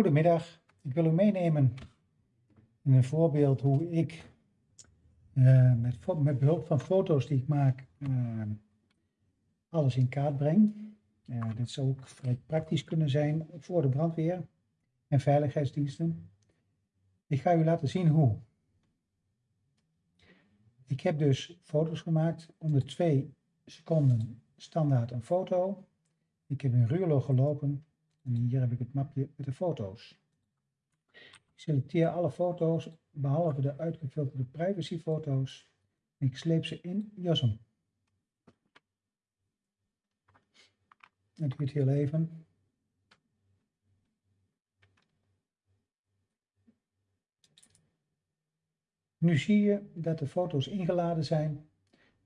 Goedemiddag, ik wil u meenemen in een voorbeeld hoe ik uh, met, met, behulp van foto's die ik maak uh, alles in kaart breng. Uh, dit zou ook vrij praktisch kunnen zijn voor de brandweer en veiligheidsdiensten. Ik ga u laten zien hoe. Ik heb dus foto's gemaakt, om de twee seconden standaard een foto. Ik heb in Ruurlo gelopen en hier heb ik het mapje met de foto's. Ik selecteer alle foto's, behalve de uitgefilterde privacyfoto's. En ik sleep ze in JOSM. Het duurt heel even. Nu zie je dat de foto's ingeladen zijn.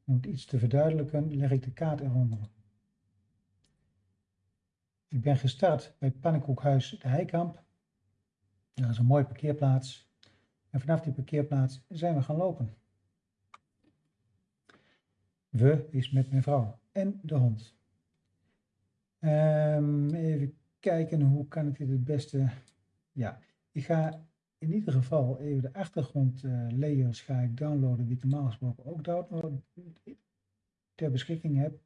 Om het iets te verduidelijken leg ik de kaart eronder. Ik ben gestart bij Pannenkoekhuis de Heikamp. Dat is een mooie parkeerplaats. En vanaf die parkeerplaats zijn we gaan lopen. We is met mijn vrouw en de hond. Um, even kijken, hoe kan ik dit het beste... Ja, ik ga in ieder geval even de achtergrondlayers uh, ga ik downloaden die ik normaal gesproken ook download, ter beschikking heb.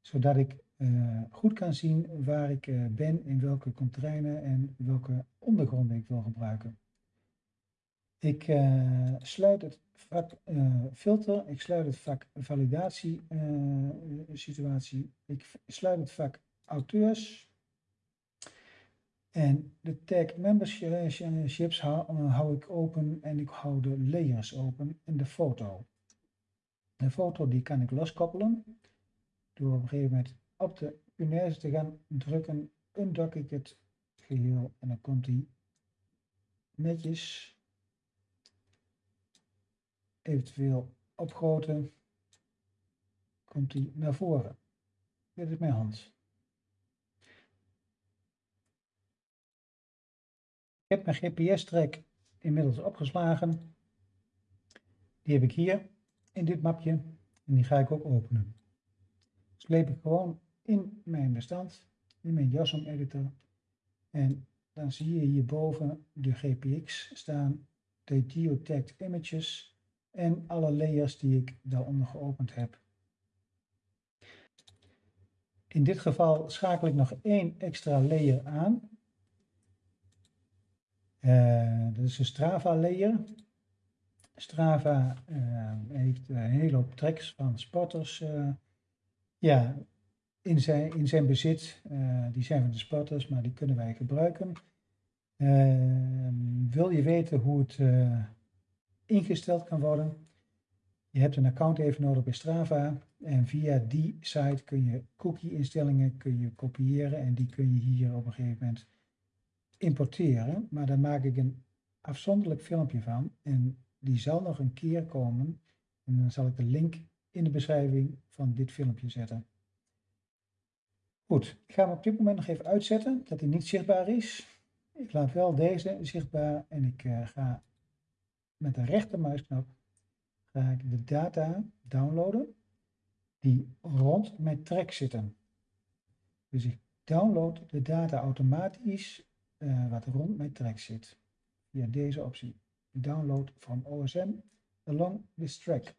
Zodat ik uh, goed kan zien waar ik uh, ben, in welke containers en welke ondergronden ik wil gebruiken. Ik uh, sluit het vak filter, ik sluit het vak validatie situatie, ik sluit het vak auteurs en de tag memberships hou, hou ik open en ik hou de layers open en de foto. De foto die kan ik loskoppelen door op een gegeven moment op de punaise te gaan drukken, undock ik het geheel en dan komt hij netjes, eventueel opgroten, komt hij naar voren. Dit is mijn hand. Ik heb mijn GPS-track inmiddels opgeslagen. Die heb ik hier in dit mapje en die ga ik ook openen. Sleep ik gewoon in mijn bestand, in mijn JASM editor. En dan zie je hierboven de GPX staan, de geotagged images en alle layers die ik daaronder geopend heb. In dit geval schakel ik nog één extra layer aan. Uh, dat is een Strava layer. Strava uh, heeft een hele hoop tracks van sporters uh, ja, in zijn, in zijn bezit. Uh, die zijn van de sporters, maar die kunnen wij gebruiken. Uh, wil je weten hoe het uh, ingesteld kan worden? Je hebt een account even nodig bij Strava. En via die site kun je cookie-instellingen kun je kopiëren. En die kun je hier op een gegeven moment importeren. Maar daar maak ik een afzonderlijk filmpje van. En die zal nog een keer komen. En dan zal ik de link in de beschrijving van dit filmpje zetten. Goed, ik ga hem op dit moment nog even uitzetten, dat hij niet zichtbaar is. Ik laat wel deze zichtbaar en ik uh, ga met de rechtermuisknop ga ik de data downloaden die rond mijn track zitten. Dus ik download de data automatisch uh, wat rond mijn track zit. Via deze optie. Download from OSM along this track.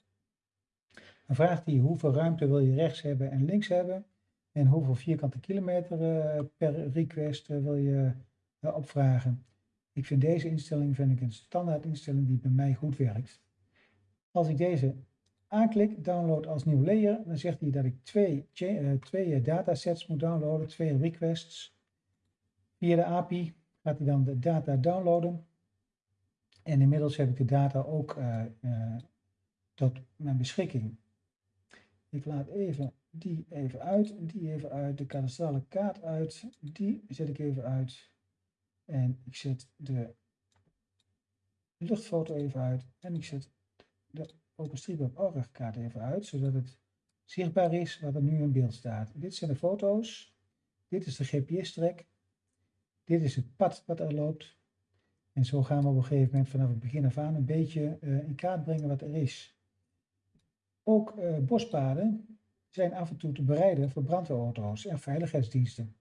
Dan vraagt hij hoeveel ruimte wil je rechts hebben en links hebben. En hoeveel vierkante kilometer uh, per request uh, wil je uh, opvragen. Ik vind deze instelling vind ik een standaard instelling die bij mij goed werkt. Als ik deze aanklik, download als nieuw layer, dan zegt hij dat ik twee, twee datasets moet downloaden, twee requests. Via de API gaat hij dan de data downloaden. En inmiddels heb ik de data ook tot mijn beschikking. Ik laat even die even uit, die even uit, de kadastrale kaart uit, die zet ik even uit. En ik zet de luchtfoto even uit en ik zet de OpenStreetMap kaart even uit, zodat het zichtbaar is wat er nu in beeld staat. Dit zijn de foto's, dit is de GPS-track, dit is het pad wat er loopt. En zo gaan we op een gegeven moment vanaf het begin af aan een beetje uh, in kaart brengen wat er is. Ook uh, bospaden zijn af en toe te bereiden voor brandweerauto's en veiligheidsdiensten.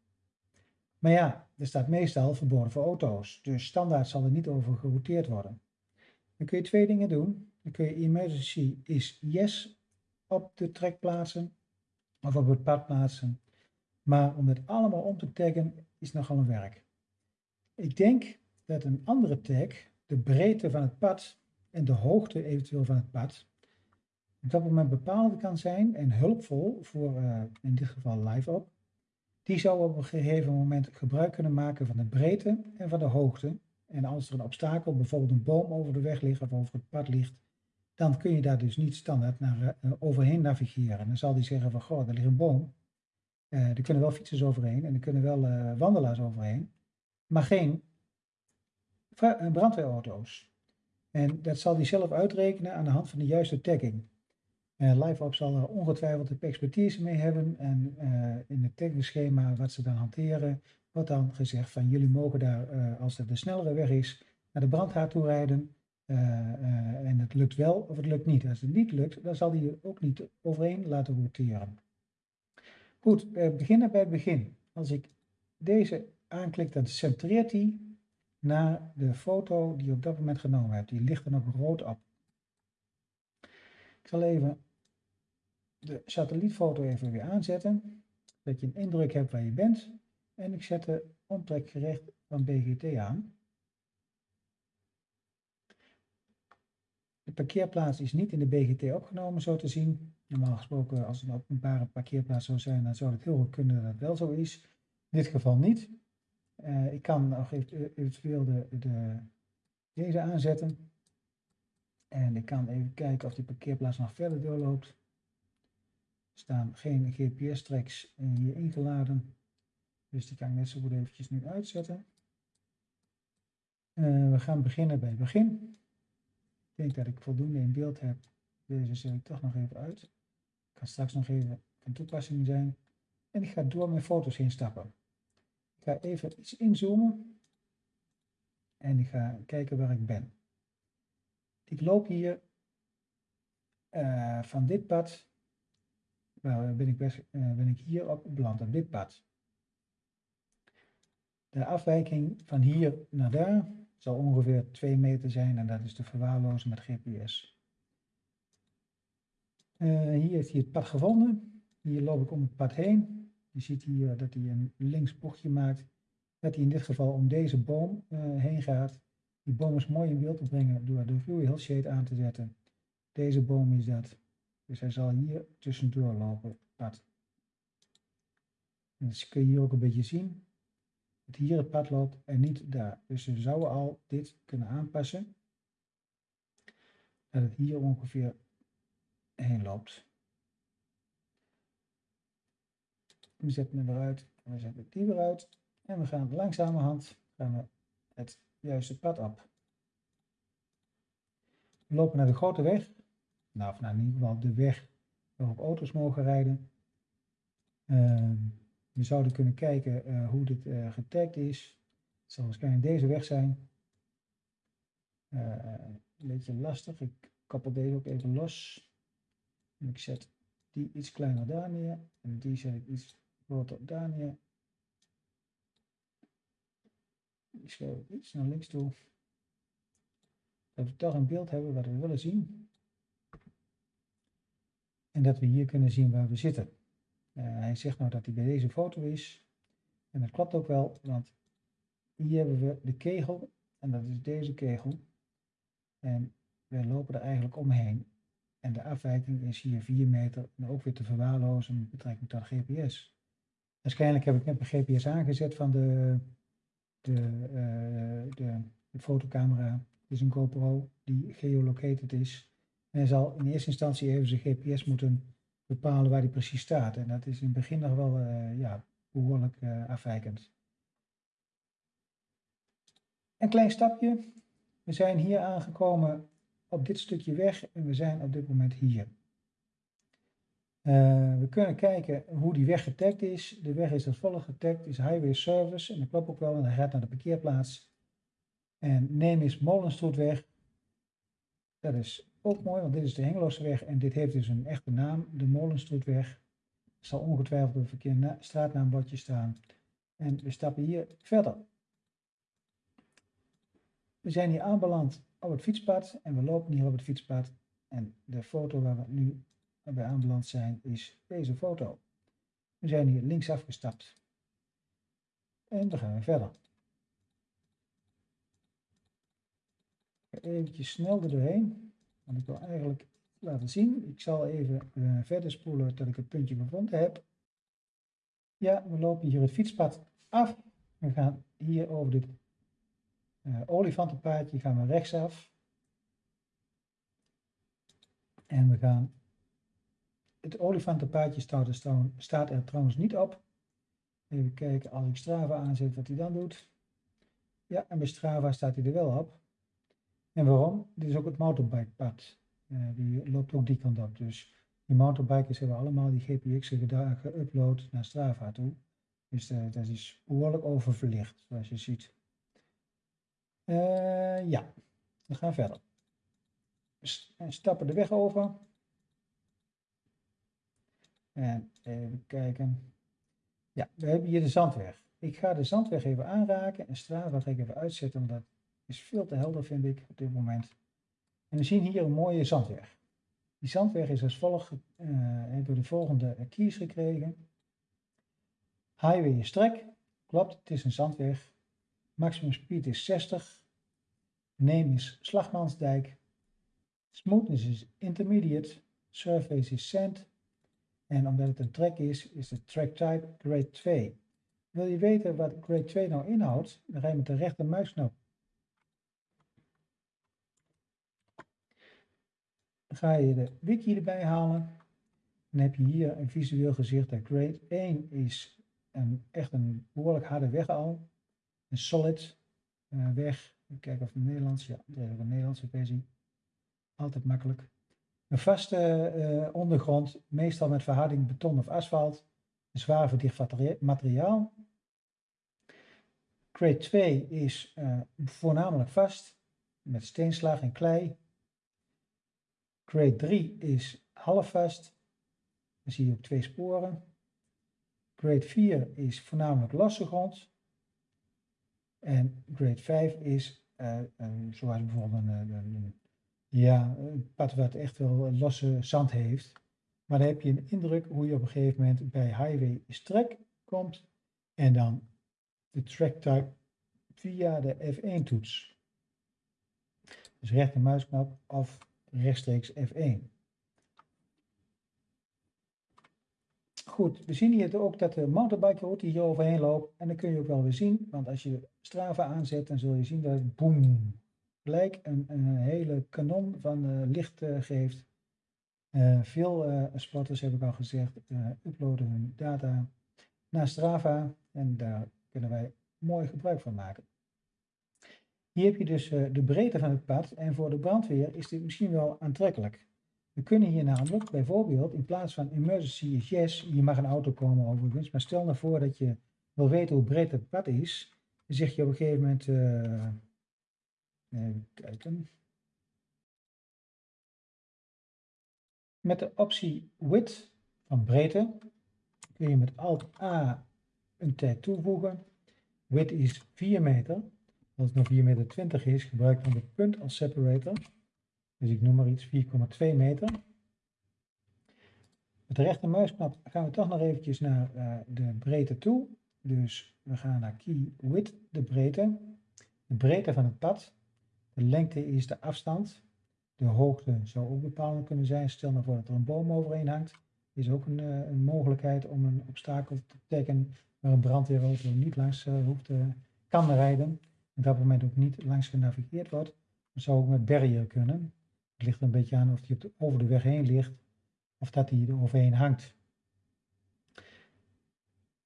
Maar ja, er staat meestal verboden voor auto's, dus standaard zal er niet over gerouteerd worden. Dan kun je twee dingen doen. Dan kun je emergency is yes op de track plaatsen of op het pad plaatsen. Maar om het allemaal om te taggen is nogal een werk. Ik denk dat een andere tag de breedte van het pad en de hoogte eventueel van het pad op dat moment bepaald kan zijn en hulpvol voor uh, in dit geval live op. Die zou op een gegeven moment gebruik kunnen maken van de breedte en van de hoogte. En als er een obstakel, bijvoorbeeld een boom over de weg ligt of over het pad ligt, dan kun je daar dus niet standaard naar, uh, overheen navigeren. Dan zal die zeggen van, goh, er ligt een boom. Uh, er kunnen wel fietsers overheen en er kunnen wel wandelaars overheen, maar geen brandweerauto's. En dat zal hij zelf uitrekenen aan de hand van de juiste tagging. Uh, zal er ongetwijfeld de expertise mee hebben en uh, in het taggingschema wat ze dan hanteren, wordt dan gezegd van jullie mogen daar, uh, als het de snellere weg is, naar de brandhaard toe rijden. en het lukt wel of het lukt niet. Als het niet lukt, dan zal hij ook niet overheen laten roteren. Goed, we beginnen bij het begin. Als ik deze aanklik, dan centreert hij naar de foto die je op dat moment genomen hebt. Die ligt er nog rood op. Ik zal even de satellietfoto even weer aanzetten. Dat je een indruk hebt waar je bent. En ik zet de omtrekgerecht van BGT aan. De parkeerplaats is niet in de BGT opgenomen, zo te zien. Normaal gesproken, als het een openbare parkeerplaats zou zijn, dan zou het heel goed kunnen dat het wel zo is. In dit geval niet. Uh, ik kan nog eventueel de, de, deze aanzetten. En ik kan even kijken of die parkeerplaats nog verder doorloopt. Staan geen GPS-tracks hier ingeladen. Dus die kan ik net zo goed eventjes nu uitzetten. Uh, we gaan beginnen bij begin. Ik denk dat ik voldoende in beeld heb. Deze zet ik toch nog even uit. Kan straks nog even van toepassing zijn. En ik ga door mijn foto's heen stappen. Ik ga even iets inzoomen. En ik ga kijken waar ik ben. Ik loop hier uh, van dit pad, ben ik, best, uh, ben ik hier op beland, op dit pad. De afwijking van hier naar daar zal ongeveer 2 meter zijn en dat is te verwaarlozen met GPS. Uh, hier heeft hij het pad gevonden. Hier loop ik om het pad heen. Je ziet hier dat hij een links bochtje maakt. Dat hij in dit geval om deze boom heen gaat. Die boom is mooi in beeld te brengen door de view heel shade aan te zetten. Deze boom is dat. Dus hij zal hier tussendoor lopen, pad. Dus kun je hier ook een beetje zien dat hier het pad loopt en niet daar. Dus we zouden al dit kunnen aanpassen. Dat het hier ongeveer heen loopt. We zetten hem eruit en we zetten die weer uit. En we gaan langzamerhand gaan we het juiste pad op. We lopen naar de grote weg. Nou, of nou in ieder geval de weg waarop auto's mogen rijden. Uh, we zouden kunnen kijken uh, hoe dit uh, getagd is. Het zal waarschijnlijk deze weg zijn. Uh, een beetje lastig. Ik koppel deze ook even los. En ik zet die iets kleiner daar neer. En die zet ik iets groter daar neer. Ik schuif iets naar links toe. Dat we toch een beeld hebben wat we willen zien. En dat we hier kunnen zien waar we zitten. Uh, hij zegt nou dat hij bij deze foto is. En dat klopt ook wel, want hier hebben we de kegel. En dat is deze kegel. En we lopen er eigenlijk omheen. En de afwijking is hier 4 meter. En ook weer te verwaarlozen met betrekking tot GPS. Waarschijnlijk heb ik net een GPS aangezet van de de, uh, de, de, fotocamera is een GoPro die geolocated is. En zal in eerste instantie even zijn GPS moeten bepalen waar hij precies staat. En dat is in het begin nog wel uh, ja, behoorlijk uh, afwijkend. Een klein stapje. We zijn hier aangekomen op dit stukje weg en we zijn op dit moment hier. Uh, we kunnen kijken hoe die weg getagd is. De weg is als volgt getagd, is Highway Service. En dat klopt ook wel, want hij gaat naar de parkeerplaats. En neem is Molenstroetweg. Dat is ook mooi, want dit is de Hengeloze weg. En dit heeft dus een echte naam, de Molenstroetweg. Er zal ongetwijfeld een verkeerd straatnaambordje staan. En we stappen hier verder. We zijn hier aanbeland op het fietspad en we lopen hier op het fietspad. En de foto waar we nu bij aanbeland zijn is deze foto. We zijn hier links afgestapt. En dan gaan we verder. Even snel er doorheen. Want ik wil eigenlijk laten zien. Ik zal even uh, verder spoelen tot ik het puntje gevonden heb. Ja, we lopen hier het fietspad af. We gaan hier over dit uh, olifantenpaadje gaan we rechtsaf. En we gaan... Het olifantenpaadje staat staat er trouwens niet op. Even kijken, als ik Strava aanzet, wat hij dan doet. Ja, en bij Strava staat hij er wel op. En waarom? Dit is ook het motorbikepad. Uh, die loopt ook die kant op. Dus die motorbikers hebben allemaal die GPX'en geüpload naar Strava toe. Dus uh, dat is behoorlijk oververlicht, zoals je ziet. Uh, ja, we gaan verder. We stappen de weg over. En even kijken. Ja, we hebben hier de zandweg. Ik ga de zandweg even aanraken en Strava ga ik even uitzetten, want dat is veel te helder vind ik op dit moment. En we zien hier een mooie zandweg. Die zandweg is als volgt, uh, we de volgende keys gekregen. Highway is trek, klopt, het is een zandweg. Maximum speed is 60. Name is Slagmansdijk. Smoothness is intermediate. Surface is sand. En omdat het een track is, is de track type grade 2. Wil je weten wat grade 2 nou inhoudt? Dan ga je met de rechter muisknop ga je de wiki erbij halen. Dan heb je hier een visueel gezicht dat grade 1 is een, echt een behoorlijk harde weg al. Een solid uh, weg. Even kijken of het Nederlands, ja, er is ook een Nederlandse versie. Altijd makkelijk. Een vaste uh, ondergrond, meestal met verharding beton of asfalt. Een zwaar verdicht materiaal. Grade 2 is uh, voornamelijk vast, met steenslag en klei. Grade 3 is half vast. Dan zie je ook twee sporen. Grade 4 is voornamelijk losse grond. En grade 5 is, uh, een, zoals bijvoorbeeld een, een, ja, een pad wat echt wel losse zand heeft. Maar dan heb je een indruk hoe je op een gegeven moment bij highway is track komt. En dan de track type via de F1 toets. Dus rechtermuisknop of rechtstreeks F1. Goed, we zien hier ook dat de mountainbike route hier overheen loopt. En dan kun je ook wel weer zien, want als je Strava aanzet, dan zul je zien dat het boem, gelijk een, hele kanon van uh, licht uh, geeft. Uh, veel spotters, heb ik al gezegd, uploaden hun data naar Strava en daar kunnen wij mooi gebruik van maken. Hier heb je dus uh, de breedte van het pad en voor de brandweer is dit misschien wel aantrekkelijk. We kunnen hier namelijk bijvoorbeeld in plaats van emergency yes, hier mag een auto komen overigens, maar stel nou voor dat je wil weten hoe breed het pad is, dan zeg je op een gegeven moment, uh, met de optie width van breedte kun je met alt A een tag toevoegen. Width is 4 meter als het nog 4,20 meter is, gebruik dan de punt als separator. Dus ik noem maar iets 4,2 meter. Met de rechtermuisknop gaan we toch nog eventjes naar uh, de breedte toe. Dus we gaan naar key width, de breedte. De breedte van het pad. De lengte is de afstand. De hoogte zou ook bepalend kunnen zijn. Stel nou voor dat er een boom overheen hangt. Is ook een, uh, een mogelijkheid om een obstakel te taggen waar een brandweerauto niet langs uh, hoeft, kan rijden op dat moment ook niet langs genavigeerd wordt, dan zou ook met barrier kunnen. Het ligt een beetje aan of die over de weg heen ligt of dat die er overheen hangt.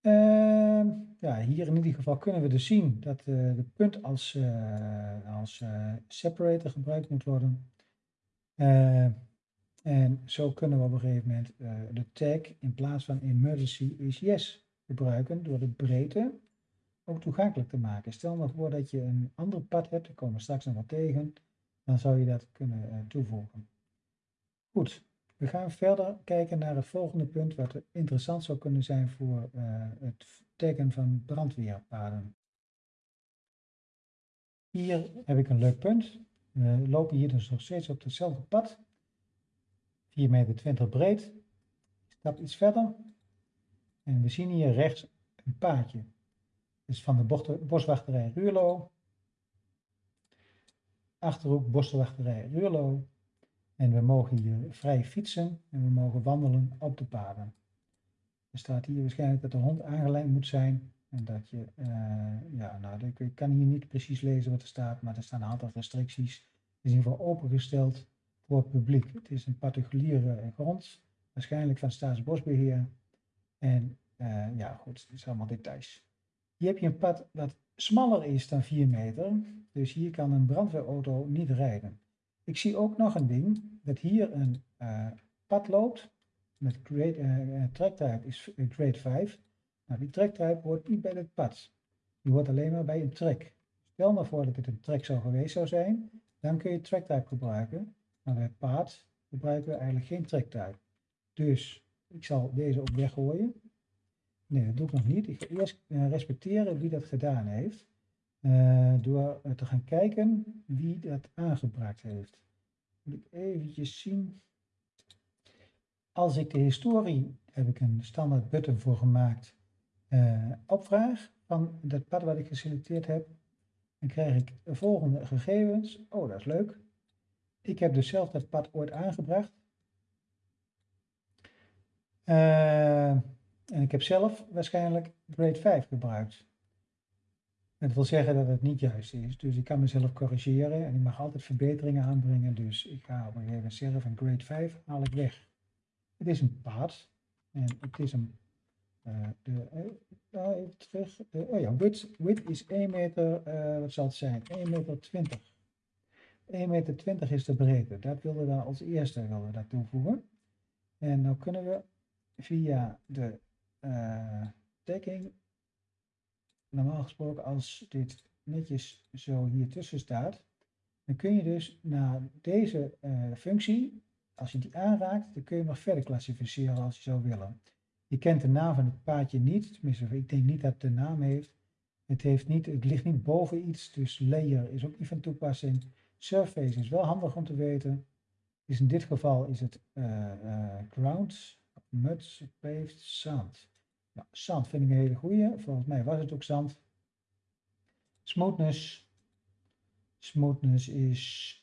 Uh, ja, hier in ieder geval kunnen we dus zien dat uh, de punt als, uh, als uh, separator gebruikt moet worden. en zo kunnen we op een gegeven moment de tag in plaats van emergency is yes gebruiken door de breedte ook toegankelijk te maken. Stel nou voor dat je een ander pad hebt, daar komen we straks nog wat tegen, dan zou je dat kunnen uh, toevoegen. Goed, we gaan verder kijken naar het volgende punt wat interessant zou kunnen zijn voor uh, het taggen van brandweerpaden. Hier heb ik een leuk punt. We lopen hier dus nog steeds op hetzelfde pad. 4,20 meter breed. Ik stap iets verder. En we zien hier rechts een paadje. Dus van de boswachterij Ruurlo. Achterhoek boswachterij Ruurlo. En we mogen hier vrij fietsen en we mogen wandelen op de paden. Er staat hier waarschijnlijk dat de hond aangeleid moet zijn. En dat je, uh, ja, nou, ik kan hier niet precies lezen wat er staat, maar er staan een aantal restricties. Het is in ieder geval opengesteld voor het publiek. Het is een particuliere grond, waarschijnlijk van Staatsbosbeheer. En uh, ja, goed, het is allemaal details. Hier heb je een pad wat smaller is dan 4 meter, dus hier kan een brandweerauto niet rijden. Ik zie ook nog een ding, dat hier een uh, pad loopt met grade, uh, tracktype is grade 5. Nou, die tracktype hoort niet bij het pad. Die hoort alleen maar bij een track. Stel nou voor dat dit een track zou geweest zou zijn, dan kun je tracktype gebruiken. Maar bij pad gebruiken we eigenlijk geen tracktype. Dus ik zal deze ook weggooien. Nee, dat doe ik nog niet. Ik ga eerst uh, respecteren wie dat gedaan heeft. Uh, door te gaan kijken wie dat aangebracht heeft. Moet ik eventjes zien. Als ik de historie, heb ik een standaard button voor gemaakt, opvraag van dat pad wat ik geselecteerd heb, dan krijg ik de volgende gegevens. Oh, dat is leuk. Ik heb dus zelf dat pad ooit aangebracht. Uh, en ik heb zelf waarschijnlijk grade 5 gebruikt. Dat wil zeggen dat het niet juist is. Dus ik kan mezelf corrigeren en ik mag altijd verbeteringen aanbrengen. Dus ik ga op een gegeven moment zeggen grade 5 haal ik weg. Het is een pad en het is een, uh, de, uh, even terug, oh ja, width, width is 1 meter, wat zal het zijn, 1 meter 20. 1 meter 20 is de breedte, dat wilden we als eerste wilden we toevoegen. En dan kunnen we via de dekking, normaal gesproken als dit netjes zo hier tussen staat, dan kun je dus naar deze functie als je die aanraakt, dan kun je nog verder klassificeren als je zou willen. Je kent de naam van het paadje niet, tenminste ik denk niet dat het de naam heeft. Het, heeft niet, het ligt niet boven iets, dus layer is ook niet van toepassing. Surface is wel handig om te weten. Dus in dit geval is het uh, uh, ground, mud, paved, zand. Nou, zand vind ik een hele goede. Volgens mij was het ook zand. Smoothness. Smoothness is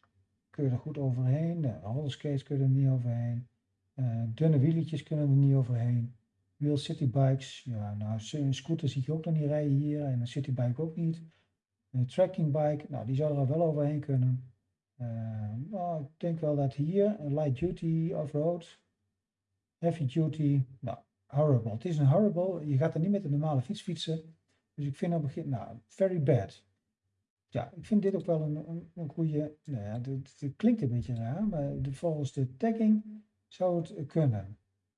kun je er goed overheen. De rollerskates kunnen er niet overheen. Uh, dunne wieletjes kunnen er niet overheen. Wheel citybikes, ja, nou, een scooter zie je ook nog niet rijden hier en een citybike ook niet. Een tracking bike, nou, die zou er wel overheen kunnen. Uh, nou, ik denk wel dat hier light duty off-road, heavy duty, nou, horrible. Het is een horrible, je gaat er niet met een normale fiets fietsen. Dus ik vind op het begin, nou, very bad ja, ik vind dit ook wel een, een, een goede. Nou ja, het, klinkt een beetje raar, maar de, volgens de tagging zou het kunnen.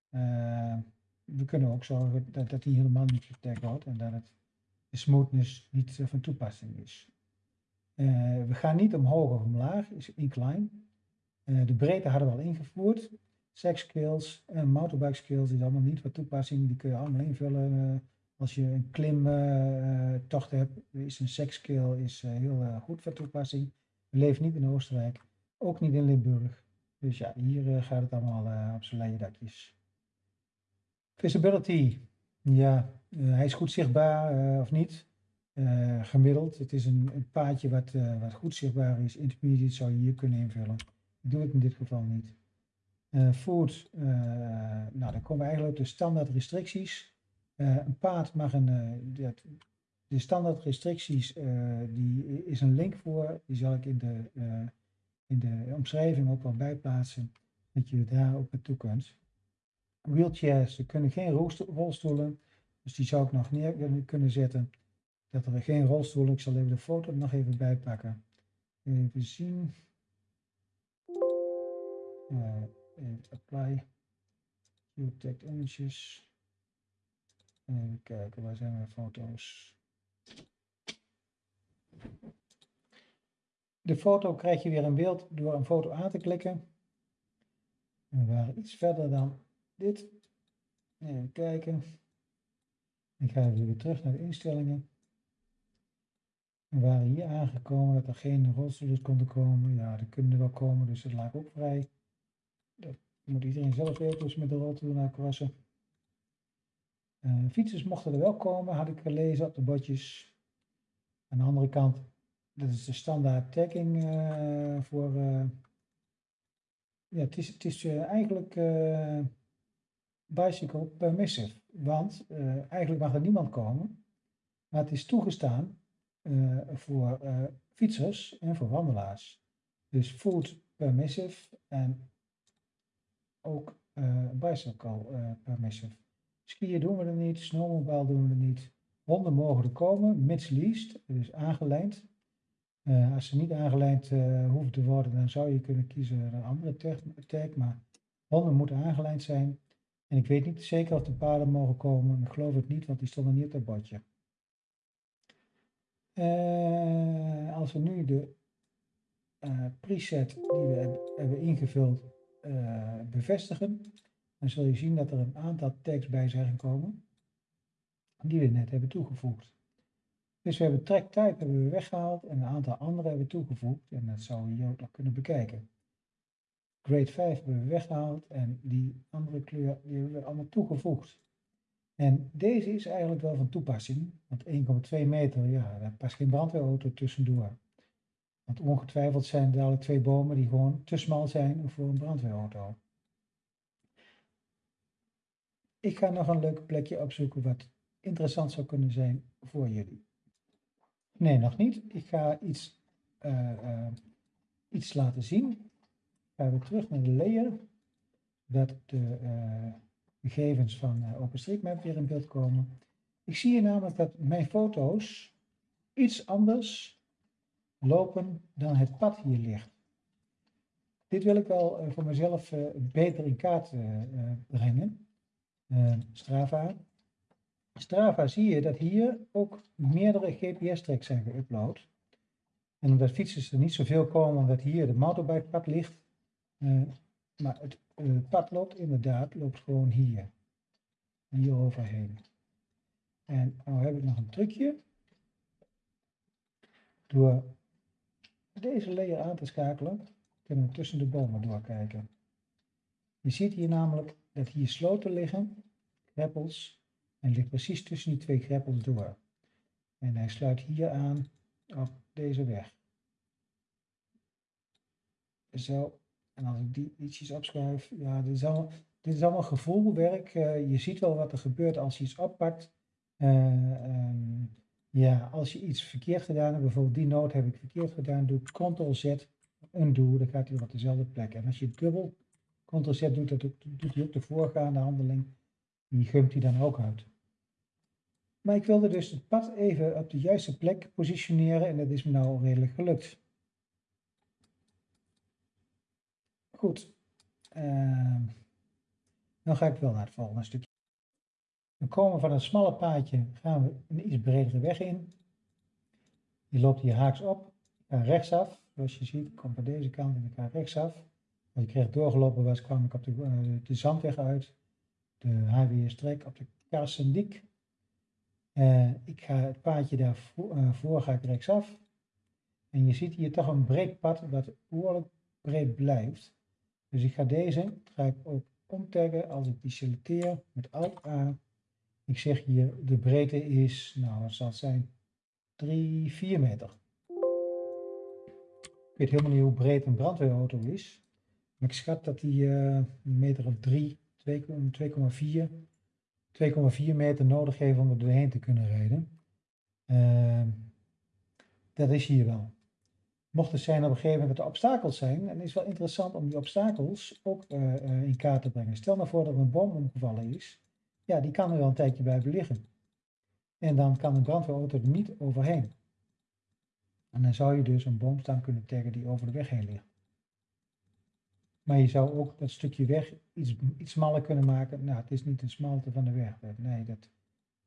Uh, we kunnen ook zorgen dat, dat die helemaal niet getagd wordt en dat het de smoothness niet van toepassing is. Uh, we gaan niet omhoog of omlaag, is incline. Uh, de breedte hadden we al ingevoerd. Sex skills en motorbike skills is allemaal niet van toepassing. Die kun je allemaal invullen als je een klimtocht hebt, is een sekskill is eh, heel goed van toepassing. We leven niet in Oostenrijk, ook niet in Limburg. Dus ja, hier eh, gaat het allemaal op zijn leien dakjes. Visibility, ja, hij is goed zichtbaar of niet. gemiddeld, het is een, een paadje wat, wat goed zichtbaar is. Intermediate zou je hier kunnen invullen. Ik doe het in dit geval niet. Food, nou dan komen we eigenlijk op de standaard restricties. Eh, een paard mag een, de standaard restricties, die is een link voor, die zal ik in de, in de omschrijving ook wel bijplaatsen, dat je daar ook naartoe kunt. Wheelchairs, er kunnen geen rolstoelen, dus die zou ik nog neer kunnen zetten. Dat er geen rolstoelen, ik zal even de foto nog even bijpakken. Even zien. Even apply. Tag images. Even kijken, waar zijn mijn foto's? De foto krijg je weer in beeld door een foto aan te klikken. We waren iets verder dan dit. Even kijken. Ik ga even weer terug naar de instellingen. We waren hier aangekomen dat er geen rolstoelers konden komen. Ja, er kunnen wel komen, dus dat laat ook vrij. Dat moet iedereen zelf weten, dus met de rolstoel naar kwassen. Uh, fietsers mochten er wel komen, had ik gelezen op de bordjes. Aan de andere kant, dat is de standaard tagging uh, voor... Uh, ja, het is, het is eigenlijk bicycle permissive. Want eigenlijk mag er niemand komen. Maar het is toegestaan voor fietsers en voor wandelaars. Dus food permissive en ook bicycle permissive. Skiën doen we er niet, snowmobile doen we er niet. Honden mogen er komen, mits least, dus aangelijnd. Uh, als ze niet aangelijnd uh, hoeven te worden, dan zou je kunnen kiezen een andere tag, maar honden moeten aangelijnd zijn. En ik weet niet zeker of de paarden mogen komen, ik geloof het niet, want die stonden niet op het bordje. Uh, als we nu de preset die we hebben ingevuld bevestigen, dan zul je zien dat er een aantal tags bij zijn gekomen die we net hebben toegevoegd. Dus we hebben track type hebben we weggehaald en een aantal andere hebben we toegevoegd en dat zou je ook nog kunnen bekijken. Grade 5 hebben we weggehaald en die andere kleur die hebben we allemaal toegevoegd. En deze is eigenlijk wel van toepassing, want 1,2 meter, ja, daar past geen brandweerauto tussendoor. Want ongetwijfeld zijn er dadelijk twee bomen die gewoon te smal zijn voor een brandweerauto. Ik ga nog een leuk plekje opzoeken wat interessant zou kunnen zijn voor jullie. Nee, nog niet. Ik ga iets, uh, uh, iets laten zien. Gaan we terug naar de layer. Dat de uh, gegevens van OpenStreetMap weer in beeld komen. Ik zie hier namelijk dat mijn foto's iets anders lopen dan het pad hier ligt. Dit wil ik wel voor mezelf beter in kaart brengen. Uh, Strava. Strava zie je dat hier ook meerdere GPS-tracks zijn geüpload. En omdat fietsers er niet zoveel komen, omdat hier de motorbikepad ligt. Maar het pad loopt inderdaad, loopt gewoon hier. Hier overheen. En nu heb ik nog een trucje. Door deze layer aan te schakelen, kunnen we tussen de bomen doorkijken. Je ziet hier namelijk dat hier sloten liggen, greppels, en ligt precies tussen die twee greppels door. En hij sluit hier aan op deze weg. Zo, en als ik die ietsjes opschuif, ja, dit is allemaal, gevoelwerk. Uh, je ziet wel wat er gebeurt als je iets oppakt. Uh, um, ja, als je iets verkeerd gedaan hebt, bijvoorbeeld die noot heb ik verkeerd gedaan, doe Ctrl-Z, undo, dan gaat hij op dezelfde plek. En als je dubbel Ctrl-Z doet, dat doet hij ook de voorgaande handeling. Die gumt hij dan ook uit. Maar ik wilde dus het pad even op de juiste plek positioneren en dat is me nou redelijk gelukt. Goed. Uh, dan ga ik wel naar het volgende stukje. We komen van een smalle paadje, gaan we een iets bredere weg in. Die loopt hier haaks op. Ga rechtsaf. Zoals je ziet, ik kom van deze kant en ik ga rechtsaf. Als ik recht doorgelopen was, kwam ik op de, de zandweg uit. De HWS-trek op de Karsendiek. Uh, ik ga het paadje daarvoor uh, voor, ga ik rechtsaf. En je ziet hier toch een breed pad wat behoorlijk breed blijft. Dus ik ga deze, ga ik ook omtaggen als ik die selecteer met Alt A. Ik zeg hier de breedte is, nou wat zal zijn, 3, 4 meter. Ik weet helemaal niet hoe breed een brandweerauto is. Maar ik schat dat die uh, een meter of 3, 2,4 2,4 meter nodig heeft om er doorheen te kunnen rijden. Uh, dat is hier wel. Mocht het zijn op een gegeven moment dat er obstakels zijn, is het wel interessant om die obstakels ook uh, uh, in kaart te brengen. Stel nou voor dat er een boom omgevallen is, ja, die kan er wel een tijdje blijven liggen. En dan kan een brandweerauto er niet overheen. En dan zou je dus een boomstam kunnen taggen die over de weg heen ligt. Maar je zou ook dat stukje weg iets, iets smaller kunnen maken. Nou, het is niet een smalte van de weg. Nee, dat,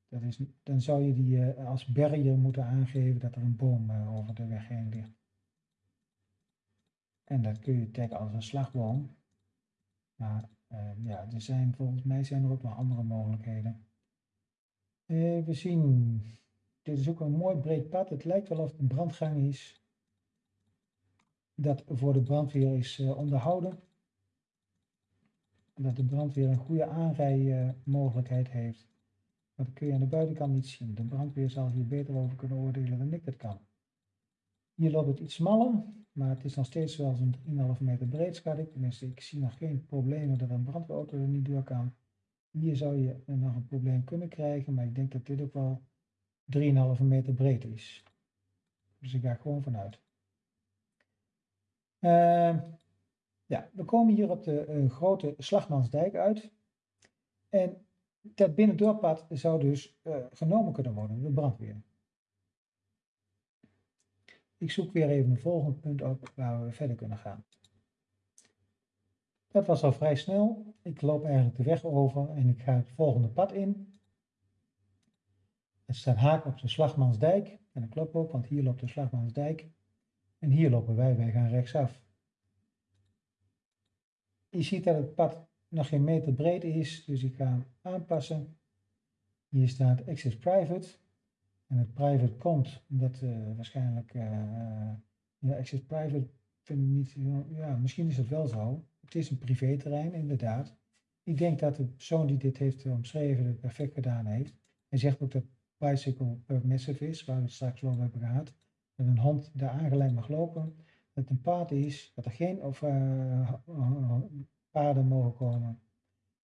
dat is, dan zou je die uh, als barrier moeten aangeven dat er een boom uh, over de weg heen ligt. En dat kun je taggen als een slagboom. Maar ja, er zijn, volgens mij zijn er ook nog andere mogelijkheden. Even zien. Dit is ook een mooi breed pad. Het lijkt wel of het een brandgang is. Dat voor de brandweer is uh, onderhouden. Dat de brandweer een goede aanrijmogelijkheid heeft. Dat kun je aan de buitenkant niet zien. De brandweer zal hier beter over kunnen oordelen dan ik dat kan. Hier loopt het iets smaller, maar het is nog steeds wel zo'n 3,5 meter breed, schat ik. Tenminste, ik zie nog geen problemen dat een brandweerauto er niet door kan. Hier zou je nog een probleem kunnen krijgen, maar ik denk dat dit ook wel 3,5 meter breed is. Dus ik ga gewoon vanuit. Uh, ja, we komen hier op de uh, grote Slagmansdijk uit. En dat binnendoorpad zou dus uh, genomen kunnen worden door de brandweer. Ik zoek weer even een volgend punt op waar we verder kunnen gaan. Dat was al vrij snel. Ik loop eigenlijk de weg over en ik ga het volgende pad in. Het staat haak op de Slagmansdijk. En dat klopt ook, want hier loopt de Slagmansdijk. En hier lopen wij, wij gaan rechtsaf. Je ziet dat het pad nog geen meter breed is, dus ik ga hem aanpassen. Hier staat Access Private. En het private komt omdat uh, waarschijnlijk, uh, ja, Access Private vind ik niet, ja, misschien is het wel zo. Het is een privéterrein, inderdaad. Ik denk dat de persoon die dit heeft omschreven het perfect gedaan heeft. Hij zegt ook dat bicycle permissive is, waar we het straks over hebben gehad. Dat een hond daar aangeleid mag lopen. Dat een paard is, dat er geen of, paarden mogen komen.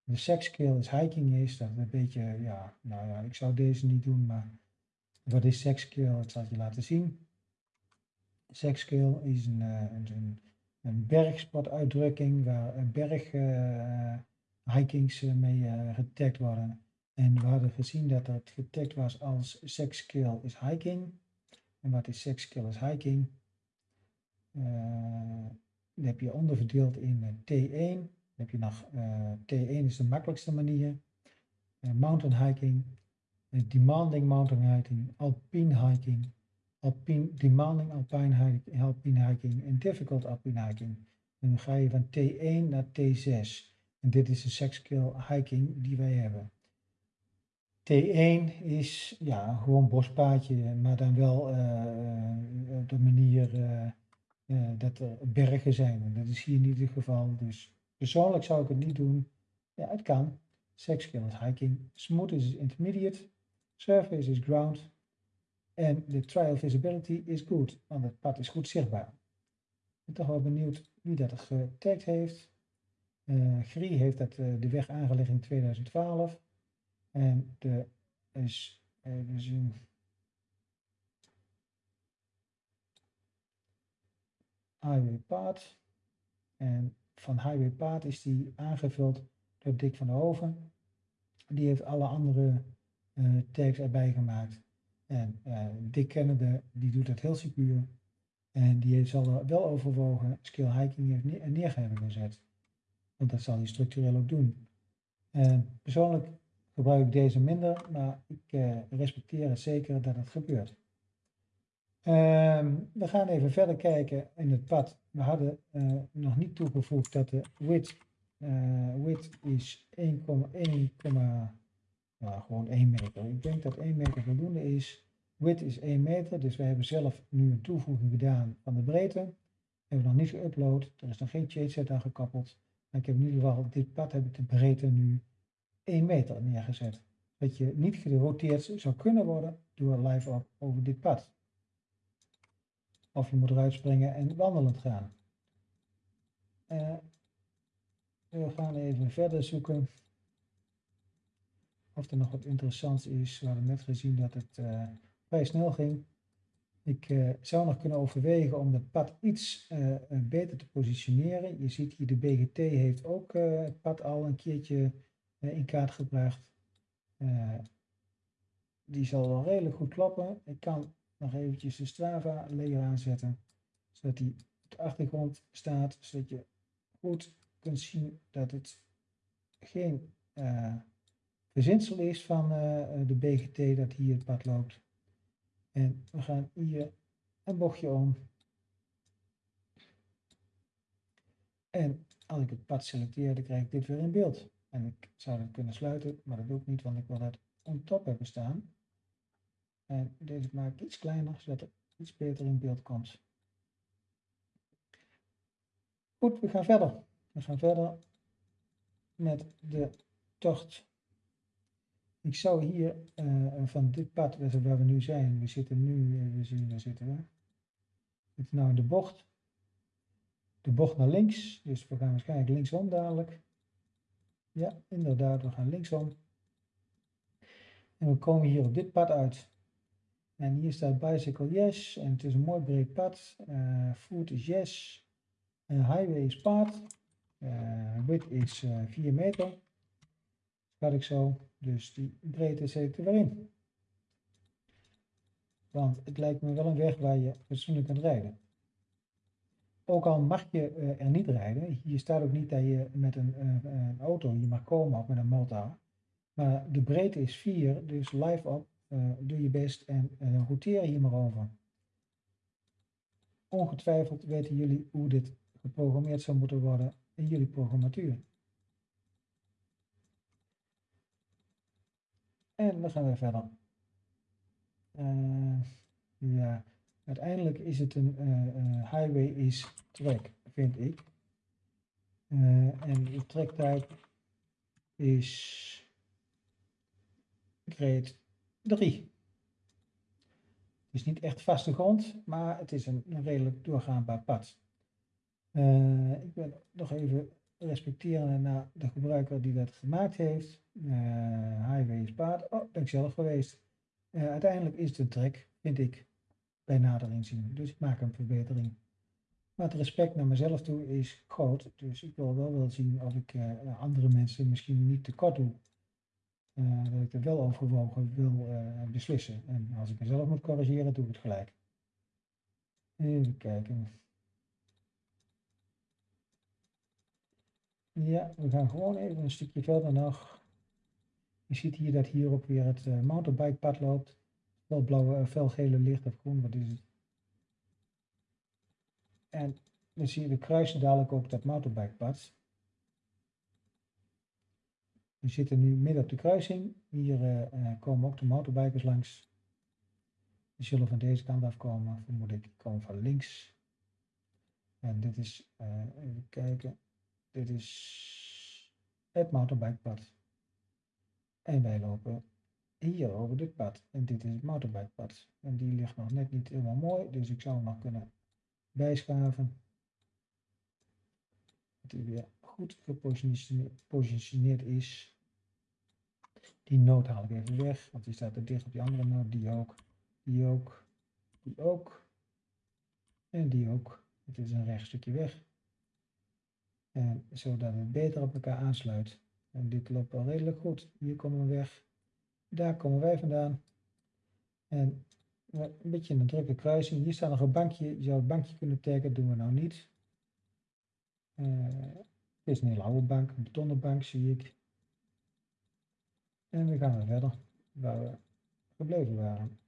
De sexskill is hiking is, dat een beetje, ja, nou ja, ik zou deze niet doen, maar wat is sexskill? Dat zal ik je laten zien. Sexskill is een, een, een bergsportuitdrukking waar berghikings uh, mee getagd worden. En we hadden gezien dat het getagd was als sexskill is hiking. En wat is sexskill is hiking? Uh, dat heb je onderverdeeld in T1. Dan heb je nog T1 is de makkelijkste manier. mountain hiking, demanding mountain hiking, alpine hiking, alpine, demanding alpine hiking, alpine hiking en difficult alpine hiking. En dan ga je van T1 naar T6. En dit is de sexkill hiking die wij hebben. T1 is ja, gewoon bospaadje, maar dan wel uh, op de manier uh, dat er bergen zijn. En dat is hier niet het geval. Dus persoonlijk zou ik het niet doen. Ja, het kan. Sexkill is hiking. Smooth is intermediate. Surface is ground. En de trial visibility is good, want het pad is goed zichtbaar. Ik ben toch wel benieuwd wie dat getagd heeft. Uh, Grie heeft dat, uh, de weg aangelegd in 2012. En de is even zien. Highwaypaad. En van Highwaypaad is die aangevuld door Dick van der Hoven. Die heeft alle andere uh, tags erbij gemaakt. En uh, Dick Kennedy, die doet dat heel secuur. En die zal er wel overwogen skill hiking neer, neer hebben gezet. Want dat zal hij structureel ook doen. En persoonlijk gebruik ik deze minder, maar ik uh, respecteer het zeker dat het gebeurt. Um, we gaan even verder kijken in het pad. We hadden nog niet toegevoegd dat de width, width is 1,1 nou, gewoon 1 meter. Ik denk dat 1 meter voldoende is. Width is 1 meter, dus we hebben zelf nu een toevoeging gedaan van de breedte. We hebben nog niet geüpload, er is nog geen changeset aan gekoppeld. Ik heb in ieder geval, dit pad heb ik de breedte nu 1 meter neergezet. Dat je niet geroteerd zou kunnen worden door live op over dit pad. Of je moet eruit springen en wandelend gaan. Uh, we gaan even verder zoeken of er nog wat interessants is. We hadden net gezien dat het uh, vrij snel ging. Ik uh, zou nog kunnen overwegen om het pad iets uh, beter te positioneren. Je ziet hier de BGT heeft ook het pad al een keertje in kaart gebracht. die zal wel redelijk goed kloppen. Ik kan nog eventjes de Strava layer aanzetten. Zodat die op de achtergrond staat. Zodat je goed kunt zien dat het geen verzinsel is van uh, de BGT dat hier het pad loopt. En we gaan hier een bochtje om. En als ik het pad selecteer, dan krijg ik dit weer in beeld. En ik zou het kunnen sluiten, maar dat doe ik niet, want ik wil dat on top hebben staan. En deze maak ik iets kleiner, zodat het iets beter in beeld komt. Goed, we gaan verder. We gaan verder met de tocht. Ik zou hier uh, van dit pad waar we nu zijn, we zitten nu, even zien, waar zitten we? We zitten nou in de bocht. De bocht naar links, dus we gaan waarschijnlijk linksom dadelijk. Ja, inderdaad, we gaan linksom. En we komen hier op dit pad uit. En hier staat bicycle yes. En het is een mooi breed pad. Uh, is yes. Uh, highway is paard. Uh, is 4 meter. Schat ik zo. Dus die breedte zet er weer in. Want het lijkt me wel een weg waar je fatsoenlijk kunt rijden. Ook al mag je er niet rijden. Hier staat ook niet dat je met een, een auto hier mag komen of met een motor. Maar de breedte is 4, dus live op, uh, doe je best en uh, roteer hier maar over. Ongetwijfeld weten jullie hoe dit geprogrammeerd zou moeten worden in jullie programmatuur. En dan gaan we verder. Uh, ja, uiteindelijk is het een highway is track, vind ik. en de track is grade 3. Het is niet echt vaste grond, maar het is een, een redelijk doorgaanbaar pad. Ik ben nog even respecterende naar de gebruiker die dat gemaakt heeft. Uh, highway is paard. Oh, ben ik zelf geweest. Uh, uiteindelijk is een trek, vind ik, bij nader inzien. Dus ik maak een verbetering. Maar het respect naar mezelf toe is groot. Dus ik wil wel wel zien of ik andere mensen misschien niet tekort doe dat ik er wel overwogen wil beslissen. En als ik mezelf moet corrigeren, doe ik het gelijk. Even kijken. Ja, we gaan gewoon even een stukje verder nog. Je ziet hier dat hier ook weer het uh, loopt. Wel blauwe, felgele licht of groen, wat is het? En dan zie je, we kruisen dadelijk ook dat mountainbikepad. We zitten nu midden op de kruising. Hier uh, komen ook de motorbikers langs. Die zullen van deze kant afkomen, vermoed ik. Die komen van links. En dit is, even kijken, dit is het motorbikepad. En wij lopen hier over dit pad. En dit is het motorbikepad. En die ligt nog net niet helemaal mooi, dus ik zou hem nog kunnen bijschaven. Dat hij weer goed gepositioneerd is. Die noot haal ik even weg, want die staat er dicht op die andere noot. Die ook, die ook, die ook. En die ook. Het is een recht stukje weg. En zodat het beter op elkaar aansluit. En dit loopt al redelijk goed. Hier komen we weg. Daar komen wij vandaan. En een beetje een drukke kruising. Hier staat nog een bankje. Je zou het bankje kunnen taggen. Doen we nou niet. Dit is een hele oude bank. Een betonnen bank zie ik. En we gaan weer verder waar we gebleven waren.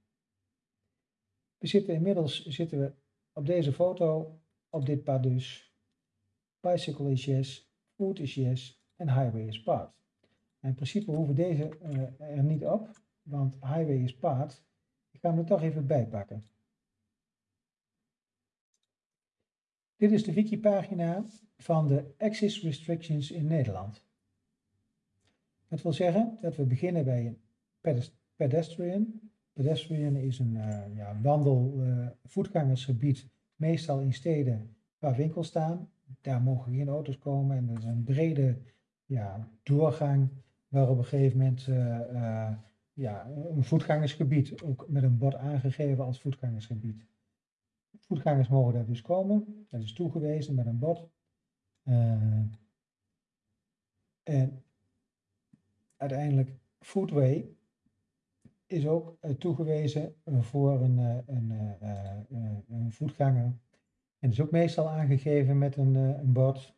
We zitten inmiddels zitten we op deze foto, op dit pad dus. Bicycle is yes, food is yes en highway is paard. in principe hoeven deze uh, er niet op, want highway is paard. Ik ga hem er toch even bij pakken. Dit is de wikipagina van de Access Restrictions in Nederland. Dat wil zeggen dat we beginnen bij een pedestrian. Pedestrian is een uh, ja, wandel, uh, voetgangersgebied, meestal in steden waar winkels staan. Daar mogen geen auto's komen en er is een brede ja, doorgang waar op een gegeven moment uh, ja, een voetgangersgebied, ook met een bord aangegeven als voetgangersgebied. Voetgangers mogen daar dus komen, dat is toegewezen met een bord. en uiteindelijk Foodway is ook toegewezen voor een, een, uh, een, voetganger. En is ook meestal aangegeven met een, een bord.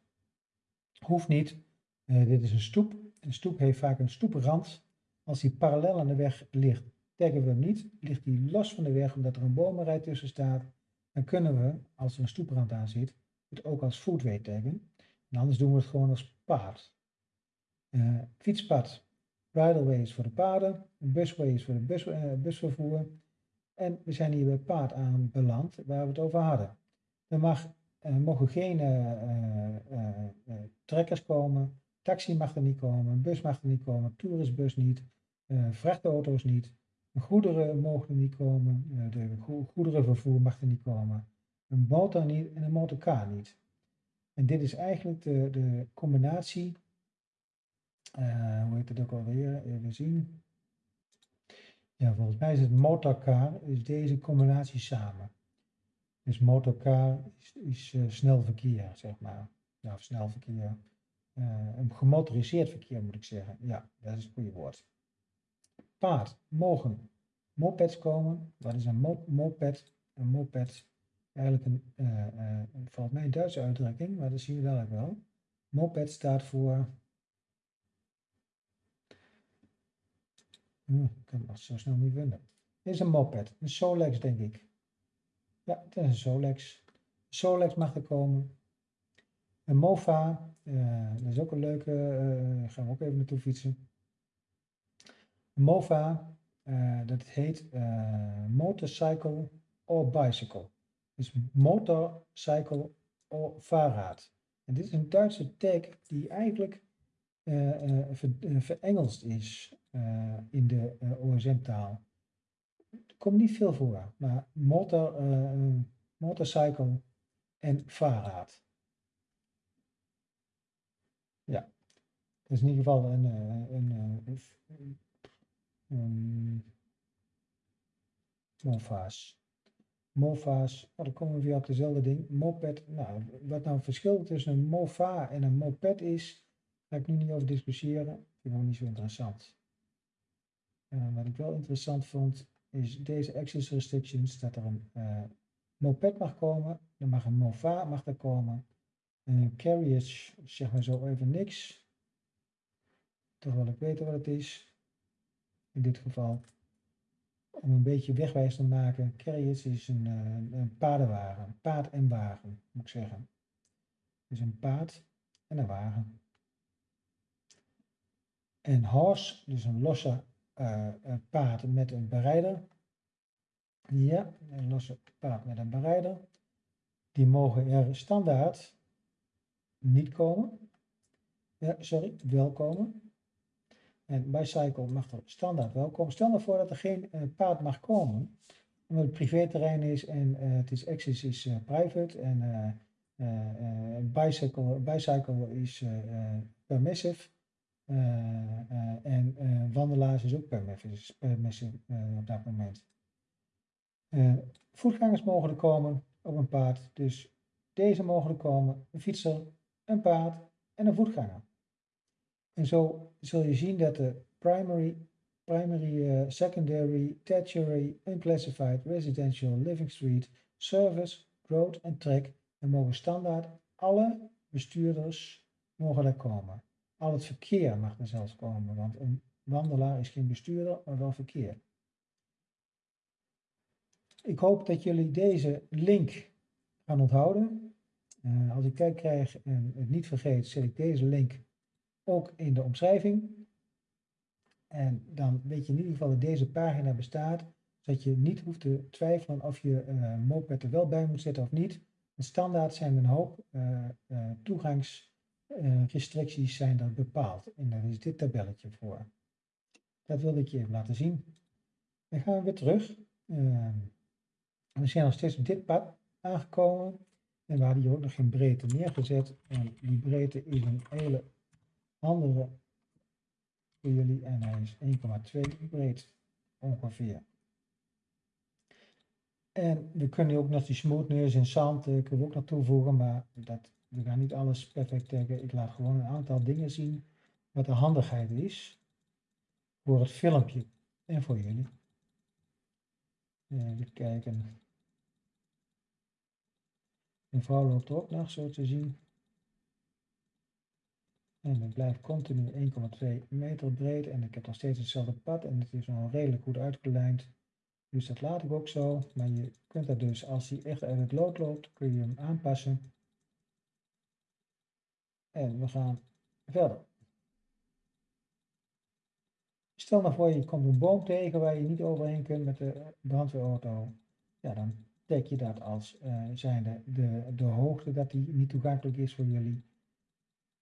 Hoeft niet. dit is een stoep. Een stoep heeft vaak een stoeprand. Als die parallel aan de weg ligt, taggen we hem niet. Ligt die los van de weg omdat er een bomenrij tussen staat, dan kunnen we, als er een stoeprand aan zit, het ook als foodway taggen. En anders doen we het gewoon als paard. fietspad Bridleway is voor de paarden. Busway is voor de bus, busvervoer. En we zijn hier bij paard aan beland waar we het over hadden. Er mag, mogen geen trekkers komen. Taxi mag er niet komen. Bus mag er niet komen. Toeristbus niet. vrachtauto's niet. Goederen mogen niet komen. de goederenvervoer mag er niet komen. Een motor niet en een motorcar niet. En dit is eigenlijk de, de combinatie, uh, hoe heet het ook alweer, even zien. Ja, volgens mij is het motorcar, is deze combinatie samen. Dus motorcar is, is uh, snel verkeer, zeg maar. Ja, snel verkeer. Uh, een gemotoriseerd verkeer moet ik zeggen. Ja, dat is het goede woord. Paard, mogen mopeds komen. Wat is een mo moped? Een moped eigenlijk een, uh, uh, valt mij een Duitse uitdrukking, maar dat zien we dadelijk wel. Moped staat voor. Hm, ik kan het zo snel niet vinden. Dit is een moped, een Solex denk ik. Ja, een Solex. Solex mag er komen. Een Mofa, uh, dat is ook een leuke, uh, gaan we ook even naartoe fietsen. Mofa, dat heet Motorcycle or Bicycle. Dus motorcycle of Fahrrad. En dit is een Duitse tag die eigenlijk uh, uh, ver, uh, verengelst is in de OSM-taal. Komt niet veel voor, maar motor, motorcycle en Fahrrad. Ja, dat is in ieder geval een, een, een, een, een MOFA's. MOFA's, oh, dan komen we weer op dezelfde ding. Moped, nou, wat nou het verschil tussen een MOFA en een moped is, ga ik nu niet over discussiëren. Vind ook niet zo interessant. Uh, wat ik wel interessant vond, is deze access restrictions, dat er een uh, moped mag komen, er mag een MOFA mag er komen, een carriage, zeg maar zo even niks. Toch wil ik weten wat het is. In dit geval om een beetje wegwijs te maken, carriage is een, uh, een paardenwagen, paard en wagen, moet ik zeggen. Dus een paard en een wagen. En horse, dus een losse uh, paard met een berijder. Ja, een losse paard met een berijder. Die mogen er standaard niet komen. Ja, sorry, wel komen. En Bicycle mag er standaard wel komen. Stel nou voor dat er geen uh, paard mag komen, omdat het privéterrein is en uh, het is access is private en bicycle, bicycle is permissive en wandelaars is ook permissive op dat moment. voetgangers mogen er komen op een paard, dus deze mogen er komen, een fietser, een paard en een voetganger. En zo zul je zien dat de primary, primary secondary, tertiary, unclassified, residential, living street, service, road en track, en mogen standaard alle bestuurders mogen daar komen. Al het verkeer mag er zelfs komen, want een wandelaar is geen bestuurder, maar wel verkeer. Ik hoop dat jullie deze link gaan onthouden. Uh, als ik kijk krijg en het niet vergeet, zet ik deze link ook in de omschrijving. En dan weet je in ieder geval dat deze pagina bestaat, zodat je niet hoeft te twijfelen of je uh, moped er wel bij moet zetten of niet. Want standaard zijn een hoop uh, uh, toegangsrestricties zijn er bepaald. En daar is dit tabelletje voor. Dat wilde ik je even laten zien. Dan gaan we weer terug. Ehm, we zijn nog steeds op dit pad aangekomen. En we hadden hier ook nog geen breedte neergezet. En die breedte is een hele andere voor jullie en hij is 1,2 breed ongeveer. En we kunnen ook nog die smoothness en zand kunnen ook nog toevoegen, maar dat, we gaan niet alles perfect trekken. Ik laat gewoon een aantal dingen zien wat de handigheid is voor het filmpje en voor jullie. Even kijken. Een vrouw loopt ook nog zo te zien. En het blijft continu 1,2 meter breed en ik heb nog steeds hetzelfde pad en het is nog redelijk goed uitgelijnd. Dus dat laat ik ook zo, maar je kunt dat dus, als hij echt uit het lood loopt, kun je hem aanpassen. En we gaan verder. Stel nou voor je komt een boom tegen waar je niet overheen kunt met de brandweerauto. Ja, dan teken je dat als uh, zijnde de, de hoogte dat die niet toegankelijk is voor jullie.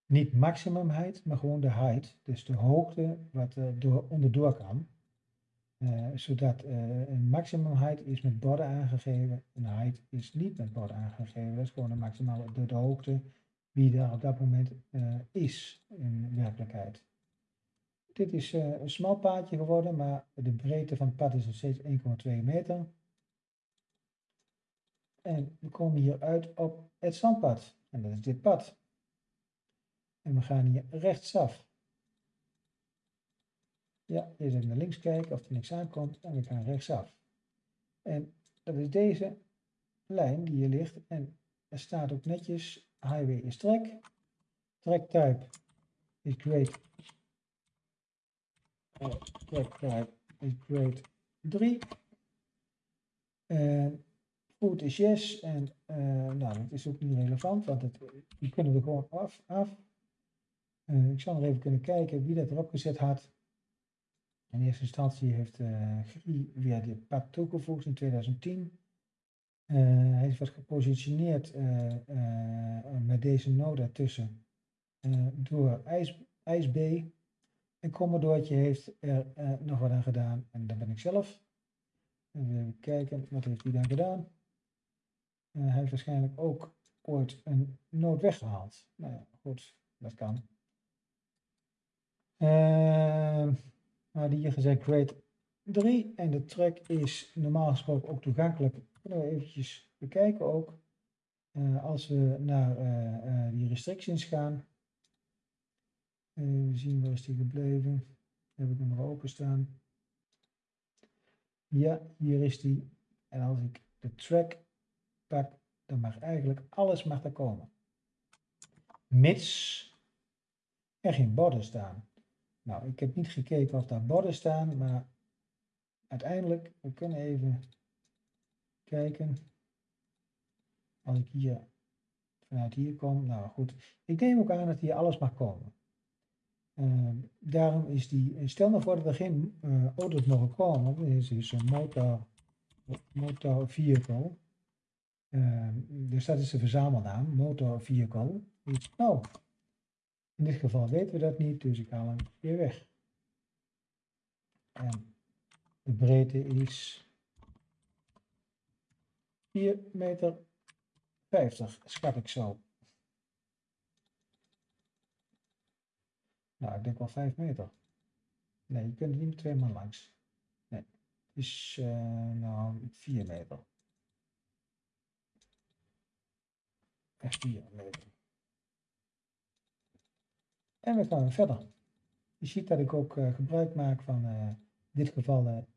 Niet maximum height, maar gewoon de height. Dus de hoogte wat er door, onderdoor kan. Uh, zodat een maximum height is met borden aangegeven. Een height is niet met borden aangegeven. Dat is gewoon de maximale de hoogte wie daar op dat moment uh, is in werkelijkheid. Dit is een smal paadje geworden, maar de breedte van het pad is nog steeds 1,2 meter. En we komen hier uit op het zandpad. En dat is dit pad. En we gaan hier rechtsaf. Ja, eerst even naar links kijken of er niks aankomt. En we gaan rechtsaf. En dat is deze lijn die hier ligt. En er staat ook netjes, highway is track. Track type is grade. Uh, track type is grade 3. En Goed is yes. En uh, nou, dat is ook niet relevant, want het, die kunnen er gewoon af. af. Uh, ik zou nog even kunnen kijken wie dat erop gezet had. In eerste instantie heeft uh, Grie weer dit pad toegevoegd in 2010. Hij is wat gepositioneerd met deze node ertussen door IJs, IJsB. En Commodoortje heeft er nog wat aan gedaan en dat ben ik zelf. Even kijken, wat heeft hij dan gedaan? Hij heeft waarschijnlijk ook ooit een nood weggehaald. Nou ja, goed, dat kan. Uh, maar hier gezegd grade 3 en de track is normaal gesproken ook toegankelijk. Kunnen we eventjes bekijken ook. Uh, als we naar uh, die restrictions gaan. Even zien waar is die gebleven. Heb ik hem nog openstaan. Ja, hier is die. En als ik de track dan mag eigenlijk alles mag er komen. Mits er geen borden staan. Nou, ik heb niet gekeken of daar borden staan, maar uiteindelijk, we kunnen even kijken. Als ik hier vanuit hier kom, nou goed. Ik neem ook aan dat hier alles mag komen. Uh, daarom is die, stel nou voor dat er geen uh, auto's mogen komen, dit is een motor, motor vehicle. Uh, dus dat is de verzamelnaam, motor vehicle. Nou, in dit geval weten we dat niet, dus ik haal hem weer weg. En de breedte is 4 meter 50, schat ik zo. Nou, ik denk wel 5 meter. Nee, je kunt er niet met twee man langs. Nee, het is uh, nou 4 meter. En we gaan verder. Je ziet dat ik ook uh, gebruik maak van uh, dit geval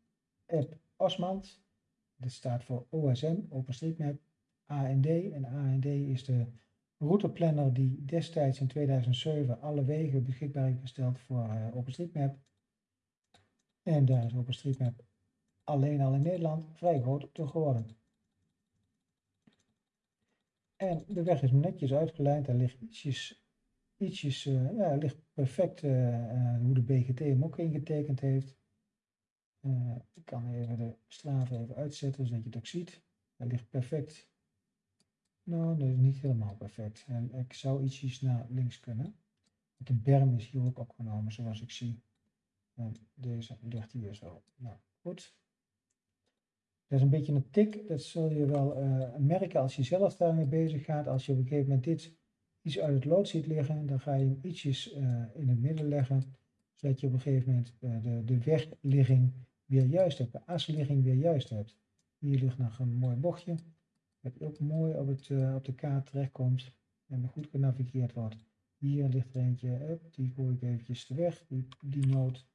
app Osmand. Dat staat voor OSM, OpenStreetMap, AND. En AND is de routeplanner die destijds in 2007 alle wegen beschikbaar heeft gesteld voor uh, OpenStreetMap. En daar is OpenStreetMap alleen al in Nederland vrij groot door geworden. En de weg is netjes uitgelijnd. Er ligt ietsjes, ietsjes uh, ja, ligt perfect uh, hoe de BGT hem ook ingetekend heeft. Uh, ik kan even de straven even uitzetten, zodat je het ook ziet. Hij ligt perfect. Nou, dat is niet helemaal perfect. En ik zou ietsjes naar links kunnen. De berm is hier ook opgenomen, zoals ik zie. En deze ligt hier zo. Nou, goed. Dat is een beetje een tik, dat zul je wel uh, merken als je zelf daarmee bezig gaat. Als je op een gegeven moment dit iets uit het lood ziet liggen, dan ga je hem ietsjes uh, in het midden leggen, zodat je op een gegeven moment de, de wegligging weer juist hebt, de asligging weer juist hebt. Hier ligt nog een mooi bochtje, dat ook mooi op, het, op de kaart terechtkomt en goed genavigeerd wordt. Hier ligt er eentje, die gooi ik eventjes weg, die, die noot.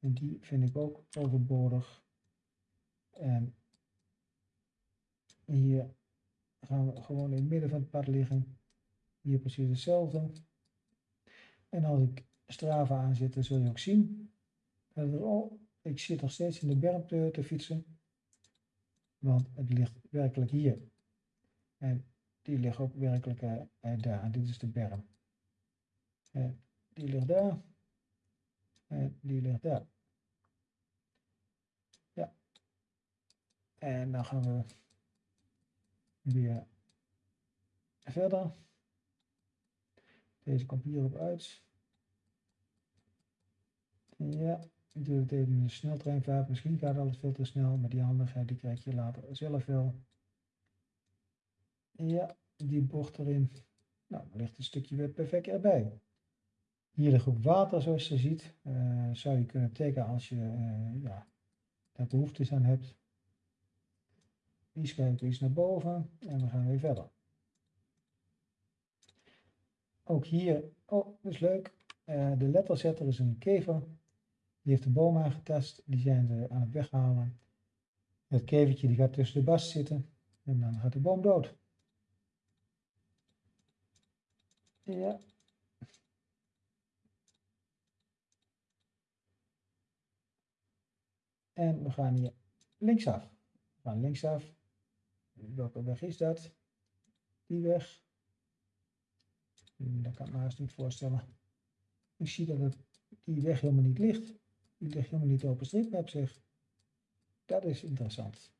En die vind ik ook overbodig. En hier gaan we gewoon in het midden van het pad liggen. Hier precies hetzelfde. En als ik Strava aanzet, dan zul je ook zien dat er, oh, ik zit nog steeds in de berm te, fietsen, want het ligt werkelijk hier. En die ligt ook werkelijk eh, eh, daar. Dit is de berm. En die ligt daar. En die ligt daar. Ja. En dan gaan we weer verder. Deze komt hierop uit. Ja doe het even in de sneltreinvaart. Misschien gaat alles veel te snel, maar die handigheid die krijg je later zelf wel. Ja, die bocht erin. Nou, dan ligt een stukje weer perfect erbij. Hier de groep water, zoals je ziet, uh, zou je kunnen tekenen als je uh, ja, daar behoefte aan hebt. Die schuiven iets naar boven en we gaan weer verder. Ook hier, oh, dat is leuk. Uh, de letterzetter is een kever. Die heeft de boom aangetast. Die zijn ze aan het weghalen. Het kevertje die gaat tussen de bast zitten. En dan gaat de boom dood. Ja. En we gaan hier linksaf. We gaan linksaf. Welke weg is dat? Die weg. Dat kan ik me haast niet voorstellen. Ik zie dat het, die weg helemaal niet ligt. Ligt helemaal niet op een stripmap zeg. Dat is interessant.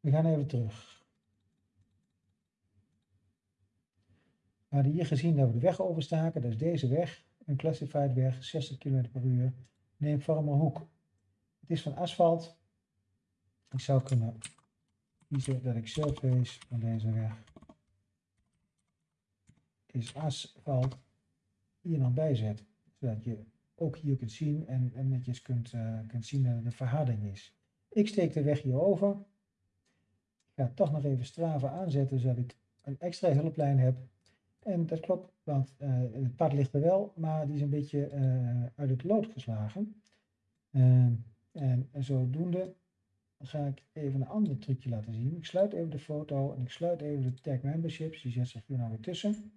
We gaan even terug. We hadden hier gezien dat we de weg overstaken. Dat is deze weg. Een classified weg, 60 km per uur. Neem Hoek. Het is van asfalt. Ik zou kunnen kiezen dat ik surface van deze weg is asfalt hier dan bijzet. Zodat je ook hier kunt zien en, en netjes kunt, uh, kunt zien dat een verharding is. Ik steek de weg hier over. Ik ga toch nog even Strava aanzetten zodat ik een extra hulplijn heb. En dat klopt, want uh, het pad ligt er wel, maar die is een beetje uh, uit het lood geslagen. en, en zodoende ga ik even een ander trucje laten zien. Ik sluit even de foto en ik sluit even de tag memberships. Die zet zich hier nou weer tussen.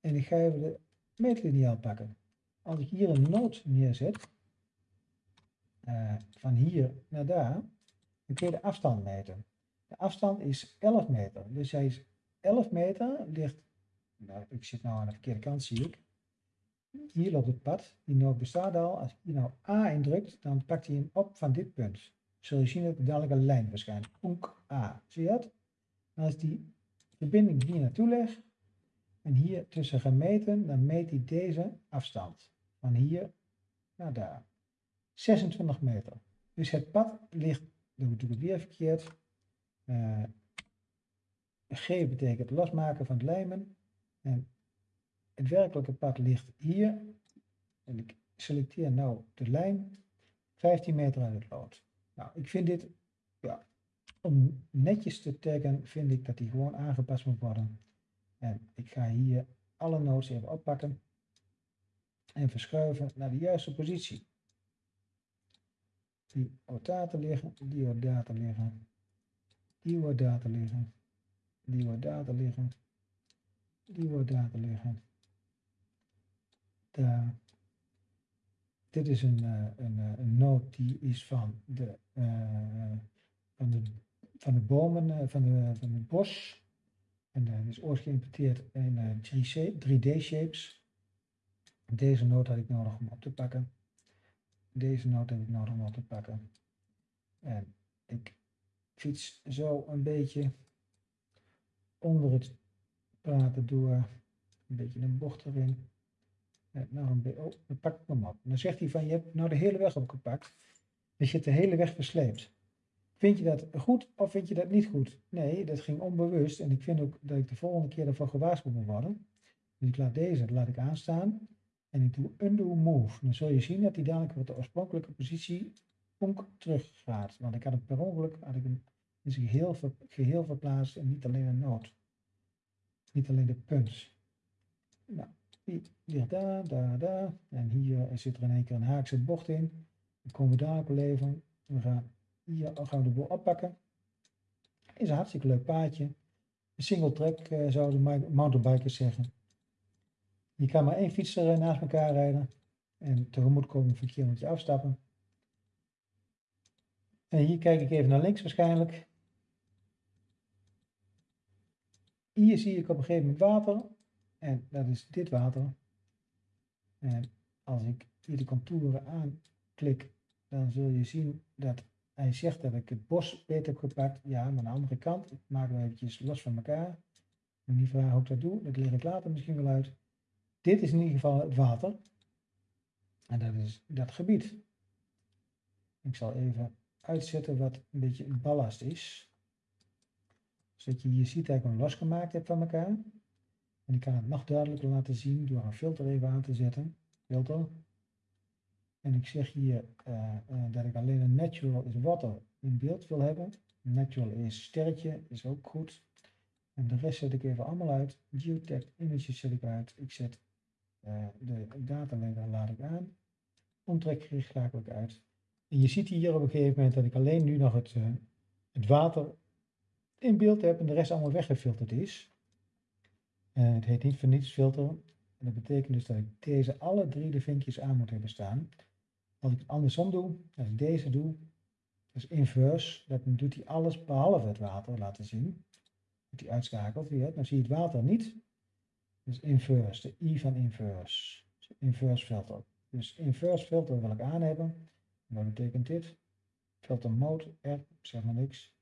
En ik ga even de meetliniaal pakken. Als ik hier een noot neerzet, uh, van hier naar daar, dan kun je de afstand meten. De afstand is 11 meter. Dus hij is 11 meter, ligt, nou, ik zit nou aan de verkeerde kant zie ik. Hier loopt het pad, die noot bestaat al. Als je nou A indrukt, dan pakt hij hem op van dit punt. Zul je zien dat er dadelijk een lijn verschijnt. Onk A. Zie je het? als die verbinding hier naartoe leg, en hier tussen gaan meten, dan meet hij deze afstand. Van hier naar daar. 26 meter. Dus het pad ligt, dan doe ik weer verkeerd. Uh, G betekent losmaken van het lijmen. En het werkelijke pad ligt hier. En ik selecteer nou de lijn 15 meter uit het lood. Nou, ik vind dit, ja, om netjes te taggen, vind ik dat die gewoon aangepast moet worden. En ik ga hier alle nodes even oppakken en verschuiven naar de juiste positie. Die data liggen, die data liggen, die data liggen, die data liggen, die data liggen. Daar. Dit is een, uh, een, uh, een node die is van de, uh, van de, van de bomen, van, de, van het bos en uh, is ooit geïmporteerd in uh, 3D shapes. Deze noot had ik nodig om op te pakken. Deze noot heb ik nodig om op te pakken. En ik fiets zo een beetje onder het praten door. Een beetje een bocht erin. En nou een oh, dan pak ik hem op. dan zegt hij van, je hebt nou de hele weg opgepakt. Dus je hebt de hele weg versleept. Vind je dat goed of vind je dat niet goed? Nee, dat ging onbewust en ik vind ook dat ik de volgende keer ervoor gewaarschuwd moet worden. Dus ik laat deze laat ik aanstaan en ik doe undo move. Dan zul je zien dat hij dadelijk op de oorspronkelijke positie terug gaat. Want ik had het per ongeluk had ik hem in zijn geheel, ver, geheel verplaatst en niet alleen een noot. Niet alleen de punt. Nou, ligt daar, daar, daar. En hier zit er in één keer een haakse bocht in. Dan komen we daar op leven. We gaan hier gaan de boel oppakken. Is een hartstikke leuk paadje. Een single track uh, zouden mountainbikers zeggen. Je kan maar één fietser eh, naast elkaar rijden. En tegemoetkomend verkeer moet je afstappen. En hier kijk ik even naar links waarschijnlijk. Hier zie ik op een gegeven moment water. En dat is dit water. En als ik hier de contouren aanklik, dan zul je zien dat hij zegt dat ik het bos beter heb gepakt. Ja, maar aan de andere kant, ik maak hem eventjes los van elkaar. En die vraag hoe ik dat doe, dat leg ik later misschien wel uit. Dit is in ieder geval het water. En dat is dat gebied. Ik zal even uitzetten wat een beetje ballast is. Zodat je hier ziet dat ik hem losgemaakt heb van elkaar. En ik kan het nog duidelijker laten zien door een filter even aan te zetten. Filter. En ik zeg hier uh, uh, dat ik alleen een natural is water in beeld wil hebben. Natural is sterretje, is ook goed. En de rest zet ik even allemaal uit. Geotech images zet ik uit. Ik zet de data laat ik aan. Omtrekgericht schakel ik uit. En je ziet hier op een gegeven moment dat ik alleen nu nog het, het water in beeld heb en de rest allemaal weggefilterd is. Uh, het heet niet voor. En dat betekent dus dat ik deze alle drie de vinkjes aan moet hebben staan. Als ik het andersom doe, als ik deze doe, dus inverse, dan doet hij alles behalve het water laten zien. Dat hij uitschakelt dan zie je het water niet. Dus inverse, de i van inverse. Dus inverse filter. Dus inverse filter wil ik aan hebben. wat betekent dit? Filter mode, R, zeg maar niks.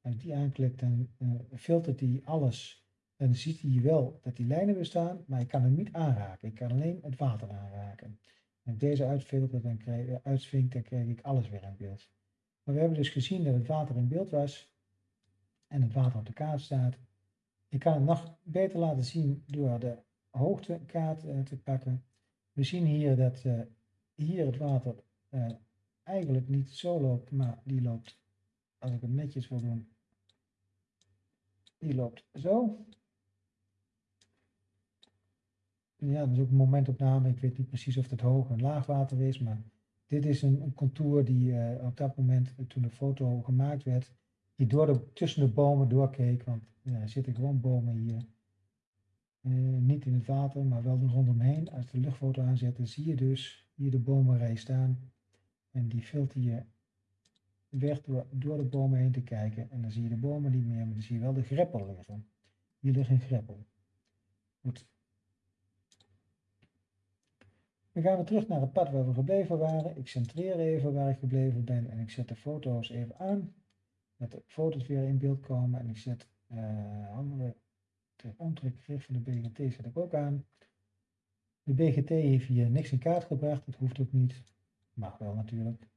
Als ik die aanklik, dan uh, filtert hij alles. Dan ziet hij wel dat die lijnen bestaan, maar ik kan hem niet aanraken. Ik kan alleen het water aanraken. En deze uitfilter, dan krijg, eh, dan krijg ik alles weer in beeld. Maar we hebben dus gezien dat het water in beeld was en het water op de kaart staat. Ik kan het nog beter laten zien door de hoogtekaart uh, te pakken. We zien hier dat uh, hier het water uh, eigenlijk niet zo loopt, maar die loopt, als ik het netjes wil doen, die loopt zo. ja, dat is ook een momentopname. Ik weet niet precies of het hoog en laag water is, maar dit is een, contour die op dat moment, toen de foto gemaakt werd, die door de, tussen de bomen doorkeek. Want ja, er zitten gewoon bomen hier. Uh, niet in het water, maar wel rondomheen. Als de luchtfoto aanzet, dan zie je dus hier de bomenrij staan. En die filter je weg door, door de bomen heen te kijken. En dan zie je de bomen niet meer, maar dan zie je wel de greppel liggen. Hier ligt een greppel. Goed, Dan gaan we terug naar het pad waar we gebleven waren. Ik centreer even waar ik gebleven ben en ik zet de foto's even aan. Dat de foto's weer in beeld komen en ik zet uh, andere omtrekgericht van de BGT zet ik ook aan. De BGT heeft hier niks in kaart gebracht, dat hoeft ook niet. Mag wel natuurlijk.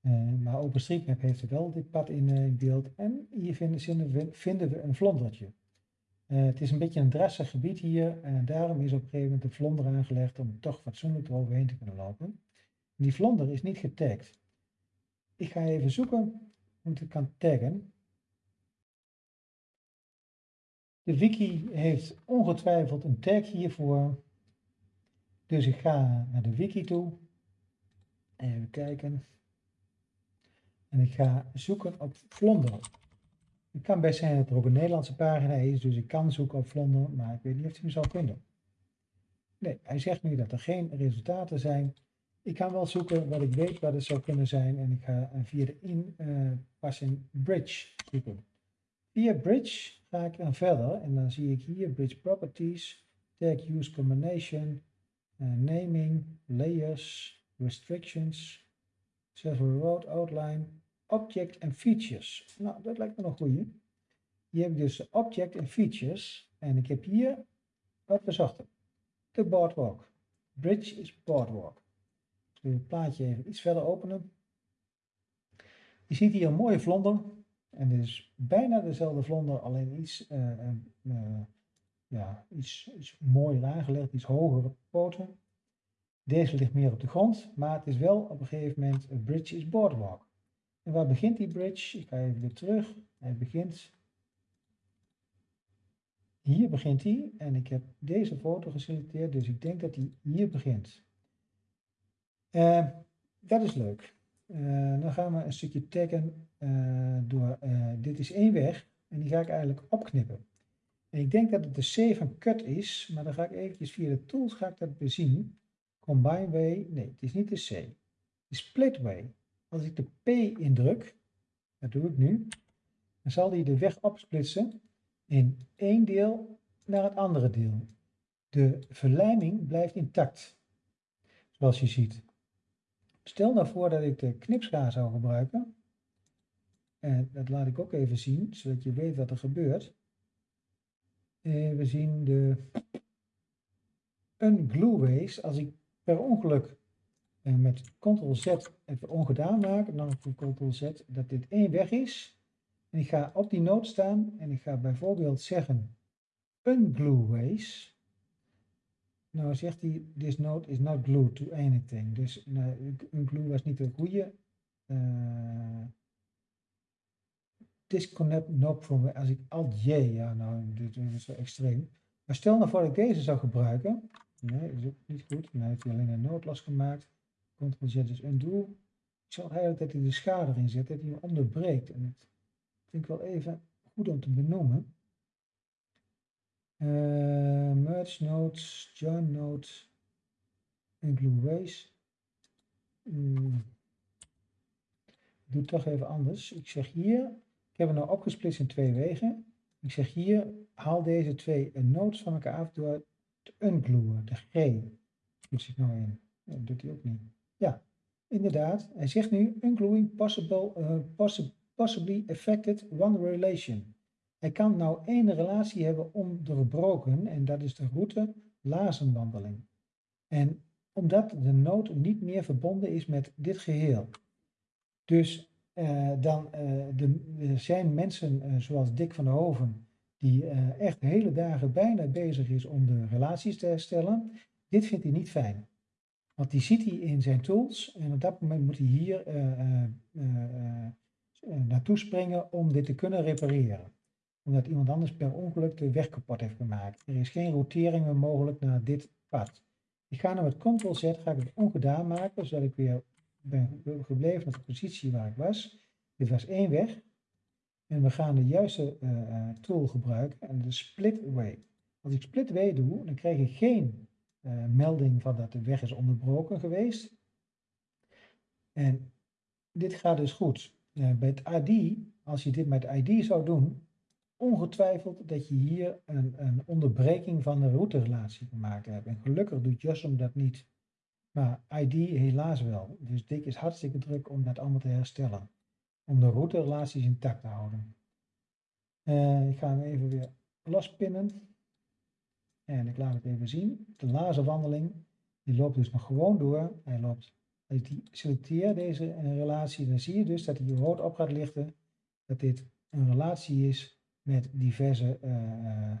Uh, maar OpenStreetMap heeft er wel dit pad in, uh, in beeld. En hier vinden, vinden we een vlondertje. Het is een beetje een drassig gebied hier en daarom is op een gegeven moment de vlonder aangelegd om toch fatsoenlijk eroverheen te kunnen lopen. die vlonder is niet getagd. Ik ga even zoeken hoe ik kan taggen. De wiki heeft ongetwijfeld een tag hiervoor. Dus ik ga naar de wiki toe. Even kijken. En ik ga zoeken op vlonder. Het kan best zijn dat er ook een Nederlandse pagina is, dus ik kan zoeken op Vlonder, maar ik weet niet of hij me zal vinden. Nee, hij zegt nu dat er geen resultaten zijn. Ik kan wel zoeken wat ik weet wat het zou kunnen zijn en ik ga via de inpassing uh, bridge zoeken. Via bridge ga ik dan verder en dan zie ik hier bridge properties, tag use combination, uh, naming, layers, restrictions, several road outline, object en features. Nou, dat lijkt me nog goed. Hier heb ik dus object en features. En ik heb hier wat we zochten. De boardwalk. Bridge is boardwalk. Ik zal het plaatje even iets verder openen. Je ziet hier een mooie vlonder. En dit is bijna dezelfde vlonder, alleen iets, uh, uh, ja, iets, iets mooier aangelegd, iets hogere poten. Deze ligt meer op de grond, maar het is wel op een gegeven moment, een bridge is boardwalk. En waar begint die bridge? Ik ga even weer terug. Hij begint. Hier begint hij. En ik heb deze foto geselecteerd. Dus ik denk dat hij hier begint. Uh, dat is leuk. Uh, dan gaan we een stukje taggen uh, door. dit is één weg. En die ga ik eigenlijk opknippen. En ik denk dat het de C van cut is. Maar dan ga ik eventjes via de tools ga ik dat bezien. Combine way. Nee, het is niet de C. Het split way. Als ik de P indruk, dat doe ik nu, dan zal die de weg opsplitsen in één deel naar het andere deel. De verlijming blijft intact, zoals je ziet. Stel nou voor dat ik de knipschaar zou gebruiken. En dat laat ik ook even zien, zodat je weet wat er gebeurt. En we zien de unglue ways. Als ik per ongeluk en met ctrl-z even ongedaan maak, dan ctrl-z, dat dit één weg is. En ik ga op die noot staan en ik ga bijvoorbeeld zeggen unglue ways. Nou zegt hij, this note is not glued to anything. Dus nou, unglue was niet de goede. Uh, disconnect knob from, als ik alt J, ja nou, dit is zo extreem. Maar stel nou voor dat ik deze zou gebruiken. Nee, is ook niet goed. Dan heeft hij alleen een noot losgemaakt. Ctrl Z is undo. Ik zal eigenlijk dat hij de schade erin zet, dat hij hem onderbreekt. En dat vind ik wel even goed om te benoemen. Uh, merge nodes, join nodes, include ways. Hmm. Ik doe het toch even anders. Ik zeg hier, ik heb het nou opgesplitst in twee wegen. Ik zeg hier, haal deze twee nodes van elkaar af door te unglueën. De G moet ik nou in. Dat doet hij ook niet. Ja, inderdaad. Hij zegt nu, ungluing possible, uh, possibly affected one relation. Hij kan nou één relatie hebben onderbroken en dat is de route lazenwandeling. En omdat de nood niet meer verbonden is met dit geheel. Dus uh, dan, uh, de, er zijn mensen uh, zoals Dick van der Hoven, die echt hele dagen bijna bezig is om de relaties te herstellen. Dit vindt hij niet fijn. Want die ziet hij in zijn tools en op dat moment moet hij hier naartoe springen om dit te kunnen repareren omdat iemand anders per ongeluk de weg kapot heeft gemaakt. Er is geen rotering meer mogelijk naar dit pad. Ik ga nu met Ctrl-Z, ga ik het ongedaan maken, zodat ik weer ben gebleven op de positie waar ik was. Dit was één weg. En we gaan de juiste uh, tool gebruiken, en de split way. Als ik split way doe, dan krijg ik geen uh, melding van dat de weg is onderbroken geweest. En dit gaat dus goed. bij het ID, als je dit met ID zou doen, ongetwijfeld dat je hier een, een onderbreking van de routerelatie gemaakt hebt. En gelukkig doet Jossum dat niet. Maar ID helaas wel. Dus Dick is hartstikke druk om dat allemaal te herstellen. Om de routerrelaties intact te houden. Uh, ik ga hem even weer lospinnen. En ik laat het even zien. De laserwandeling, die loopt dus nog gewoon door. Hij loopt, als ik die selecteer deze relatie, dan zie je dus dat hij rood op gaat lichten. Dat dit een relatie is met diverse, uh,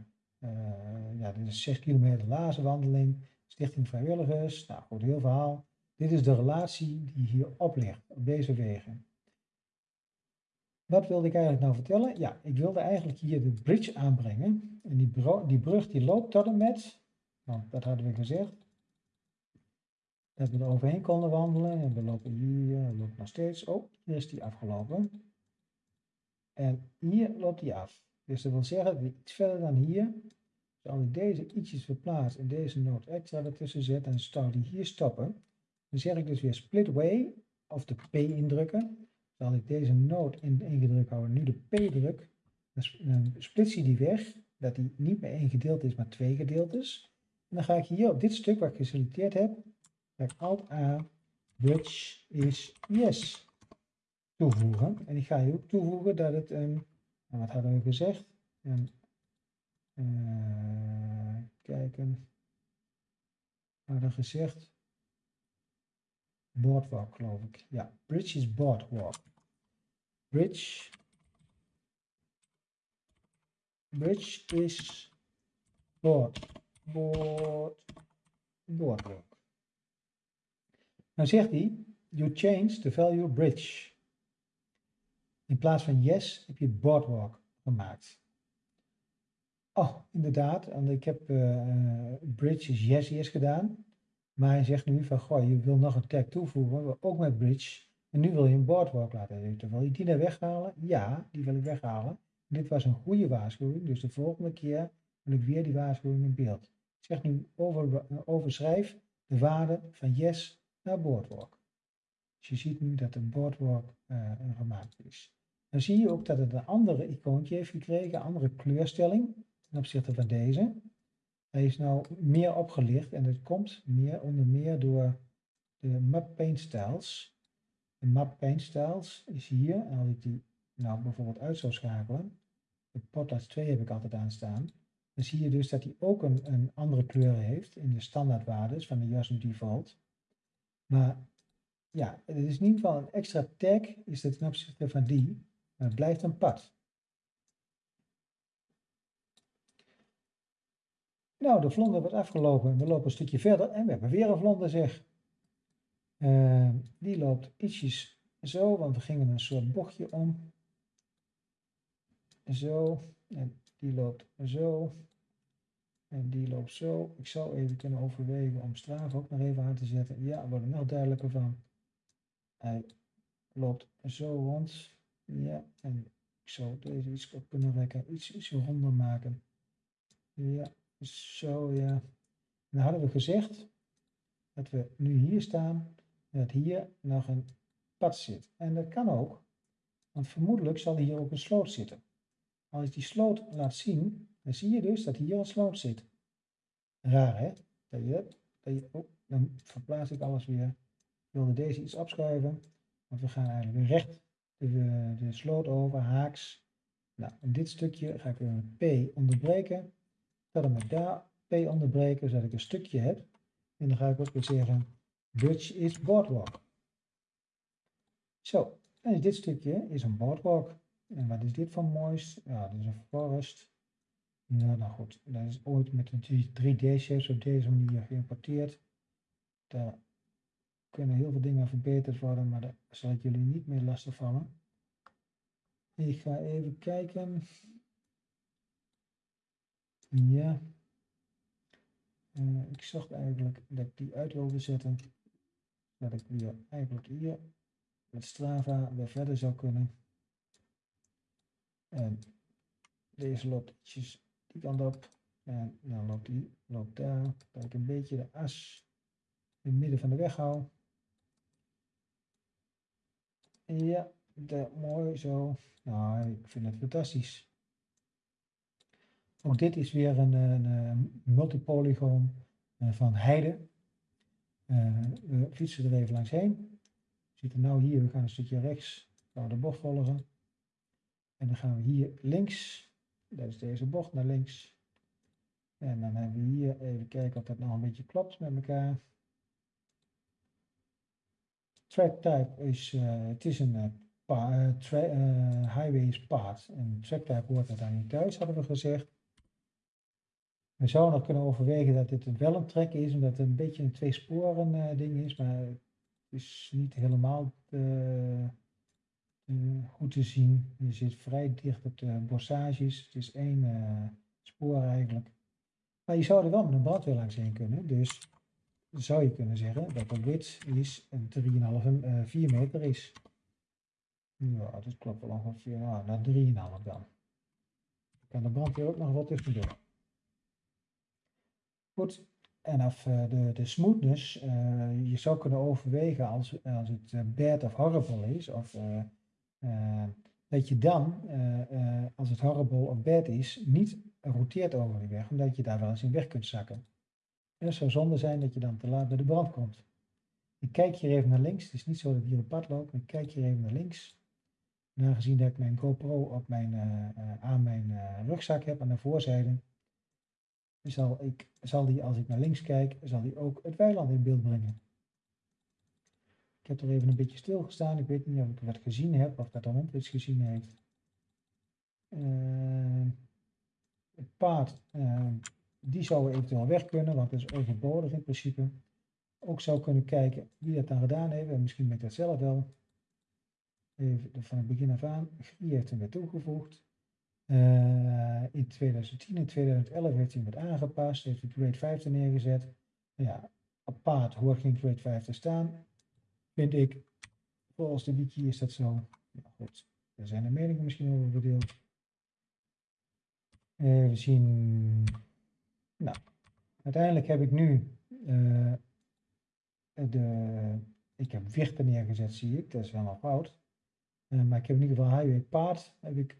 uh, ja, dit is 6 kilometer lazenwandeling, Stichting Vrijwilligers, nou goed, heel verhaal. Dit is de relatie die hierop ligt, op deze wegen. Wat wilde ik eigenlijk nou vertellen? Ja, ik wilde eigenlijk hier de bridge aanbrengen. En die, die brug die loopt tot en met, want dat hadden we gezegd, dat we er overheen konden wandelen. En we lopen hier, we lopen nog steeds. Oh, hier is die afgelopen. En hier loopt die af. Dus dat wil zeggen dat iets verder dan hier, als ik deze ietsjes verplaats en deze noot extra ertussen zet, dan zou die hier stoppen. Dan zeg ik dus weer split way, of de P indrukken. Zal ik deze noot in, ingedrukt houden, nu de P druk, dan splits hij die weg, dat die niet meer één gedeelte is, maar twee gedeeltes. En dan ga ik hier op dit stuk wat ik geselecteerd heb, ga ik Alt A, bridge is yes toevoegen. En ik ga hier ook toevoegen dat het een nou, wat hadden we gezegd? En, uh, kijken. We hadden gezegd. Boardwalk, geloof ik. Ja, bridge is boardwalk. Bridge. Bridge is board. Board. Boardwalk. Nou zegt hij, you change the value bridge. In plaats van yes heb je boardwalk gemaakt. Oh, inderdaad. Ik heb uh, bridge is yes yes gedaan. Maar hij zegt nu van, goh, je wil nog een tag toevoegen, ook met bridge. En nu wil je een boardwalk laten weten. Wil je die naar weghalen? Ja, die wil ik weghalen. Dit was een goede waarschuwing, dus de volgende keer wil ik weer die waarschuwing in beeld. Ik zeg nu over, overschrijf de waarde van yes naar boardwalk. Dus je ziet nu dat een boardwalk gemaakt is. Dan zie je ook dat het een andere icoontje heeft gekregen, een andere kleurstelling ten opzichte van deze. Hij is nou meer opgelicht en dat komt meer onder meer door de map paint styles. De map paint styles is hier. En als ik die nou bijvoorbeeld uit zou schakelen. De potlights 2 heb ik altijd aanstaan. Dan zie je dus dat hij ook een, een andere kleur heeft in de standaardwaardes van de JASM default. Maar ja, het is in ieder geval een extra tag is het ten opzichte van die. Het blijft een pad. Nou, de vlonder wordt afgelopen. We lopen een stukje verder en we hebben weer een vlonder zeg. Uh, die loopt ietsjes zo, want we gingen een soort bochtje om. Zo. En die loopt zo. En die loopt zo. Ik zou even kunnen overwegen om Strava ook nog even aan te zetten. Ja, wordt er nog duidelijker van. Hij loopt zo rond. Ja, en ik zou deze iets op kunnen rekken. Iets, iets ronder maken. Ja, zo ja. En dan hadden we gezegd dat we nu hier staan. En dat hier nog een pad zit. En dat kan ook. Want vermoedelijk zal hier ook een sloot zitten. Als ik die sloot laat zien, dan zie je dus dat hier een sloot zit. Raar hè? Dat je, dat je, oh, dan verplaats ik alles weer. Ik wilde deze iets opschuiven, want we gaan eigenlijk weer recht de, de sloot over, haaks. Nou, in dit stukje ga ik weer met P onderbreken. Verder met daar P onderbreken, zodat ik een stukje heb. En dan ga ik ook weer zeggen, Dutch is boardwalk. Zo, en dit stukje is een boardwalk. En wat is dit van moois? Ja, dit is een forest. Ja, nou goed, dat is ooit met een 3D-shapes op deze manier geïmporteerd. Daar kunnen heel veel dingen verbeterd worden, maar daar zal ik jullie niet meer lastig vallen. Ik ga even kijken. Ja. Uh, ik zag eigenlijk dat ik die uit wilde zetten. Dat ik weer eigenlijk hier met Strava weer verder zou kunnen. En deze loopt ietsjes die kant op. En dan loopt die, loopt daar. Dat ik een beetje de as in het midden van de weg hou. Ja, dat, mooi zo. Nou, ik vind het fantastisch. Ook dit is weer een, een, multipolygoon eh, van Heide. Uh, we fietsen er even langs heen. We zitten nu hier, we gaan een stukje rechts, gaan de bocht volgen. En dan gaan we hier links, dat is deze bocht naar links. En dan hebben we hier even kijken of dat nog een beetje klopt met elkaar. Track type is, uh, het is een uh, uh, highway is path. En track type hoort er niet thuis, hadden we gezegd. We zouden nog kunnen overwegen dat dit wel een trek is, omdat het een beetje een twee sporen ding is, maar het is niet helemaal goed te zien. Je zit vrij dicht op de bossages. Het is één uh, spoor eigenlijk. Maar je zou er wel met een brandweer langs heen kunnen. Dus zou je kunnen zeggen dat de width is een 3,5 uh, 4 meter is. Ja, dat klopt wel ongeveer. Nou, naar 3,5 dan. Kan de brandweer ook nog wat tussendoor. Goed, en af uh, de, de smoothness, uh, je zou kunnen overwegen als, als het bad of horrible is, of dat je dan, als het horrible of bad is, niet roteert over die weg, omdat je daar wel eens in weg kunt zakken. Het zou zonde zijn dat je dan te laat bij de brand komt. Ik kijk hier even naar links. Het is niet zo dat ik hier op pad loop, ik kijk hier even naar links. En aangezien dat ik mijn GoPro op mijn, aan mijn rugzak heb aan de voorzijde, zal, ik, zal die als ik naar links kijk, zal die ook het weiland in beeld brengen. Ik heb er even een beetje stilgestaan. Ik weet niet of ik wat gezien heb of dat hond iets gezien heeft. Het paard, die zou eventueel weg kunnen, want dat is overbodig in principe. Ook zou kunnen kijken wie dat dan gedaan heeft. En misschien ben ik dat zelf wel. Even van het begin af aan. Wie heeft hem weer toegevoegd? Uh, in 2010 en 2011 heeft hij hem wat aangepast. Heeft hij grade 5 er neergezet. Ja, paard hoort geen grade 5 te staan vind ik. Volgens de wiki is dat zo. Nou goed, er zijn de meningen misschien over verdeeld. Uh, we zien, nou, uiteindelijk heb ik nu uh, de, ik heb wichten neergezet, zie ik, dat is wel nog fout. Uh, maar ik heb in ieder geval highway paard, heb ik,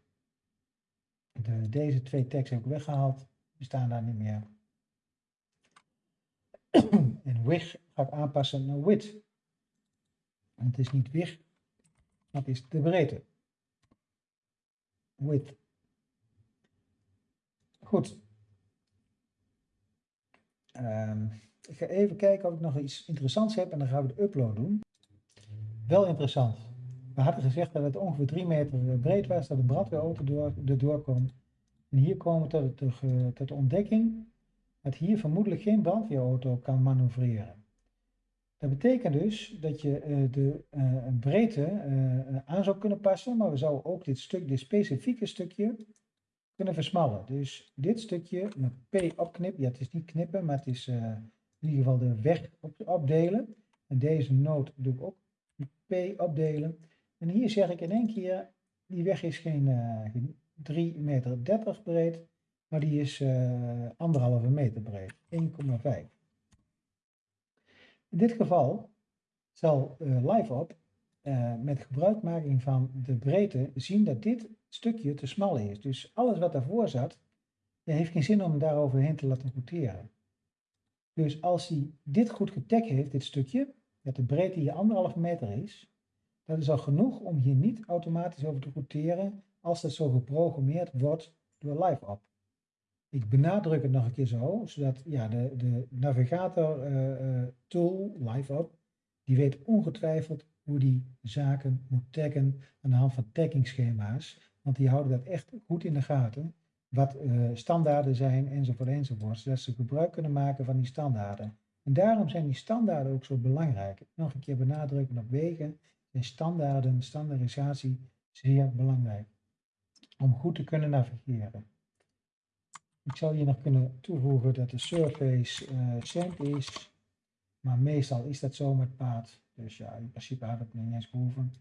de, deze twee tags heb ik weggehaald, die staan daar niet meer. en wig ga ik aanpassen naar. En het is niet weg, dat is de breedte. Width. Goed. Ehm, ik ga even kijken of ik nog iets interessants heb en dan gaan we de upload doen. Wel interessant. We hadden gezegd dat het ongeveer 3 meter breed was, dat de brandweerauto door, erdoor komt. En hier komen we tot, de, tot de ontdekking dat hier vermoedelijk geen brandweerauto kan manoeuvreren. Dat betekent dus dat je uh, de breedte aan zou kunnen passen, maar we zouden ook dit stuk, dit specifieke stukje, kunnen versmallen. Dus dit stukje met P opknippen, ja het is niet knippen, maar het is in ieder geval de weg op, opdelen. En deze noot doe ik ook P opdelen. En hier zeg ik in één keer, die weg is geen, 3,30 meter breed, maar die is uh, anderhalve meter breed, 1,5. In dit geval zal uh, LiveOp uh, met gebruikmaking van de breedte zien dat dit stukje te smal is. Dus alles wat daarvoor zat, heeft geen zin om daaroverheen te laten roteren. Dus als hij dit goed getagd heeft, dit stukje, dat de breedte hier anderhalve meter is, dat is al genoeg om hier niet automatisch over te roteren als dat zo geprogrammeerd wordt door LiveOp. Ik benadruk het nog een keer zo, zodat ja, de, de navigator uh, tool, LiveUp, die weet ongetwijfeld hoe die zaken moet taggen aan de hand van taggingschema's. Want die houden dat echt goed in de gaten. Wat uh, standaarden zijn enzovoort enzovoort. Zodat ze gebruik kunnen maken van die standaarden. En daarom zijn die standaarden ook zo belangrijk. Nog een keer benadrukken op wegen. Zijn standaarden, standaardisatie zeer belangrijk. Om goed te kunnen navigeren. Ik zou hier nog kunnen toevoegen dat de surface uh, sand is. Maar meestal is dat zo met paad. Dus ja, in principe had het niet eens behoeven.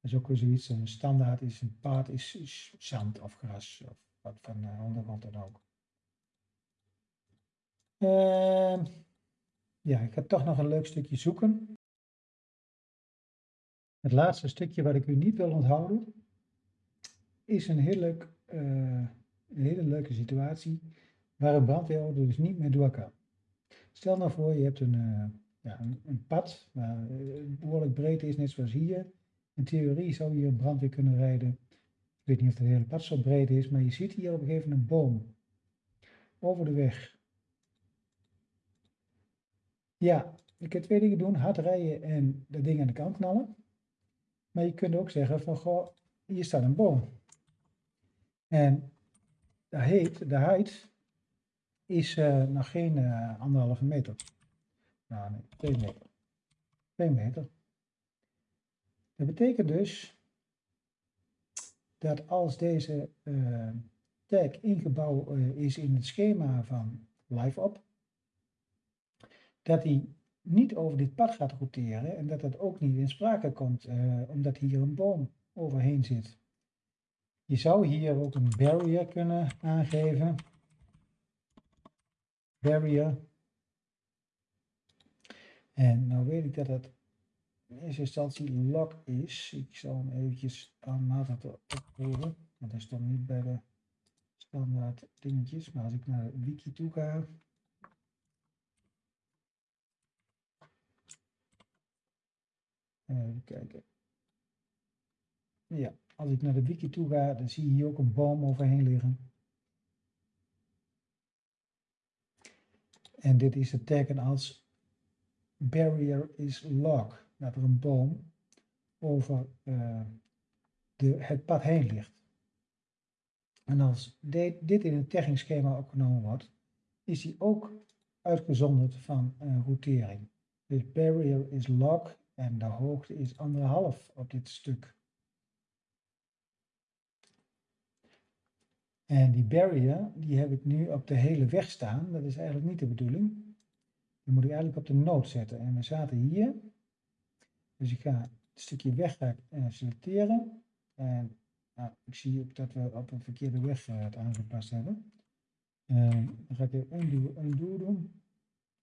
Dat is ook weer zoiets. Een standaard is een paad is, zand of gras. Of wat van uh, ondergrond dan ook. Uh, ja, ik ga toch nog een leuk stukje zoeken. Het laatste stukje wat ik u niet wil onthouden. Is een heerlijk... Uh, een hele leuke situatie waar een brandweerauto dus niet meer door kan. Stel nou voor, je hebt een, uh, ja, een, pad waar uh, behoorlijk breed is, net zoals hier. In theorie zou hier een brandweer kunnen rijden. Ik weet niet of het hele pad zo breed is, maar je ziet hier op een gegeven moment een boom over de weg. Ja, je kunt twee dingen doen, hard rijden en dat ding aan de kant knallen. Maar je kunt ook zeggen van, goh, hier staat een boom. En de heet, de height is uh, nog geen uh, anderhalve meter. Nou nee, twee meter. Twee meter. Dat betekent dus dat als deze uh, tag ingebouwd is in het schema van LiveOp, dat hij niet over dit pad gaat roteren en dat dat ook niet in sprake komt, omdat hier een boom overheen zit. Je zou hier ook een barrier kunnen aangeven. Barrier. En nou weet ik dat het in eerste instantie lock is. Ik zal hem eventjes aanmatig opvoeren. Want hij stond niet bij de standaard dingetjes. Maar als ik naar de wiki toe ga. Even kijken. Ja, als ik naar de wiki toe ga, dan zie je hier ook een boom overheen liggen. En dit is het teken als barrier is log, dat er een boom over uh, de, het pad heen ligt. En als dit, in het taggingschema opgenomen wordt, is die ook uitgezonderd van uh, routering. Dus barrier is log en de hoogte is anderhalf op dit stuk. En die barrier, die heb ik nu op de hele weg staan. Dat is eigenlijk niet de bedoeling. Die moet ik eigenlijk op de nood zetten. En we zaten hier. Dus ik ga het stukje weg uh, selecteren. En nou, ik zie ook dat we op een verkeerde weg uh, het aangepast hebben. Uh, dan ga ik even undo, undo doen.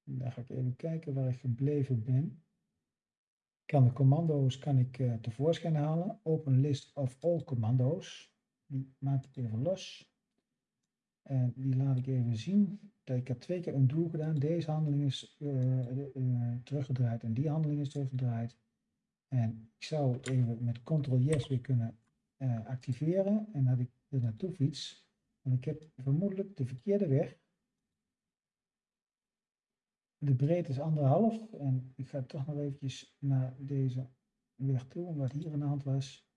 En dan ga ik even kijken waar ik gebleven ben. Ik kan de commando's kan ik, uh, tevoorschijn halen. Open list of all commando's. Die maak ik even los. En die laat ik even zien. Ik heb twee keer een doel gedaan. Deze handeling is uh, uh, teruggedraaid en die handeling is teruggedraaid. En ik zou even met Ctrl-Yes weer kunnen uh, activeren. En dat ik er naartoe fiets. Want ik heb vermoedelijk de verkeerde weg. De breedte is anderhalf. En ik ga toch nog eventjes naar deze weg toe. Wat hier aan de hand was.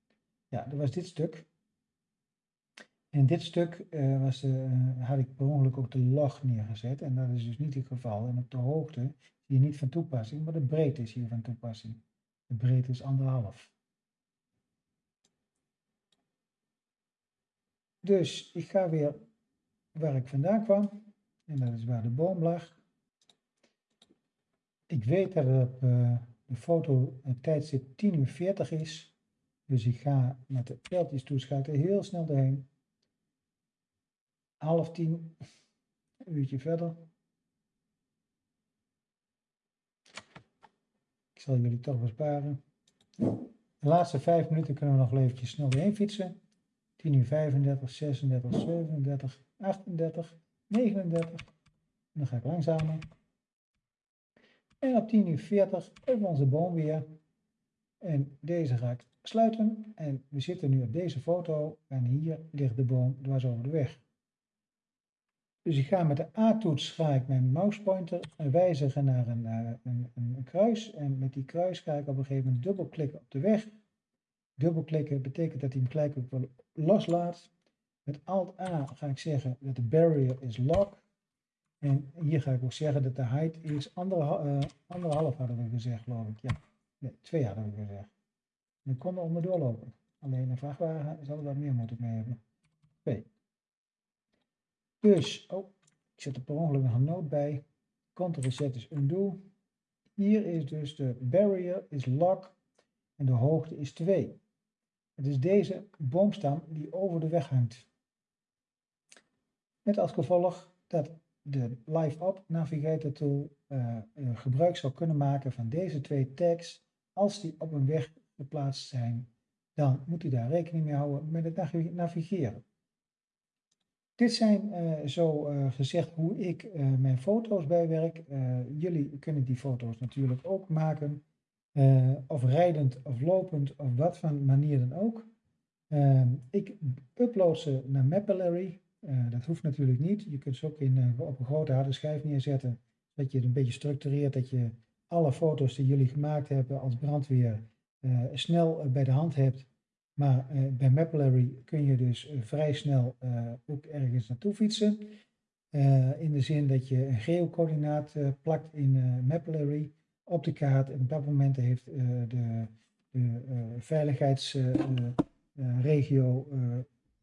Ja, dat was dit stuk. En dit stuk uh, was, uh, had ik per ongeluk ook de log neergezet. En dat is dus niet het geval. En op de hoogte is hier niet van toepassing. Maar de breedte is hier van toepassing. De breedte is anderhalf. Dus ik ga weer waar ik vandaan kwam. En dat is waar de boom lag. Ik weet dat op uh, de foto het tijdstip 10 uur 40 is. Dus ik ga met de pijltjes toeschakelen heel snel doorheen. Half tien, een uurtje verder. Ik zal jullie toch besparen. De laatste vijf minuten kunnen we nog eventjes snel doorheen fietsen. 10 uur 35, 36, 37, 38, 39. En dan ga ik langzamer. En op 10 uur 40 hebben we onze boom weer. En deze ga ik sluiten. En we zitten nu op deze foto. En hier ligt de boom dwars over de weg. Dus ik ga met de A-toets ga ik mijn mousepointer wijzigen naar een, uh, een, een, kruis. En met die kruis ga ik op een gegeven moment dubbelklikken op de weg. Dubbelklikken betekent dat hij hem gelijk ook wel loslaat. Met Alt-A ga ik zeggen dat de barrier is lock. En hier ga ik ook zeggen dat de height is anderhalf, uh, anderhalf hadden we gezegd, geloof ik. Ja, nee, twee hadden we gezegd. We konden onderdoor lopen. Alleen een vrachtwagen zal er wat meer moeten mee hebben. Twee. Dus, oh, ik zet er per ongeluk nog een noot bij. Ctrl Z is undo. Hier is dus de barrier is lock en de hoogte is 2. Het is deze boomstam die over de weg hangt. Met als gevolg dat de Live Up Navigator Tool uh, gebruik zou kunnen maken van deze twee tags als die op een weg geplaatst zijn. Dan moet u daar rekening mee houden met het navigeren. Dit zijn uh, zo uh, gezegd hoe ik uh, mijn foto's bijwerk. jullie kunnen die foto's natuurlijk ook maken. of rijdend of lopend of wat van manier dan ook. Ehm, ik upload ze naar Mapillary. dat hoeft natuurlijk niet. Je kunt ze ook in, op een grote harde schijf neerzetten. Dat je het een beetje structureert. Dat je alle foto's die jullie gemaakt hebben als brandweer snel bij de hand hebt. Maar uh, bij Mapillary kun je dus uh, vrij snel uh, ook ergens naartoe fietsen. in de zin dat je een geocoördinaat plakt in Mapillary op de kaart. En op dat moment heeft de, de veiligheidsregio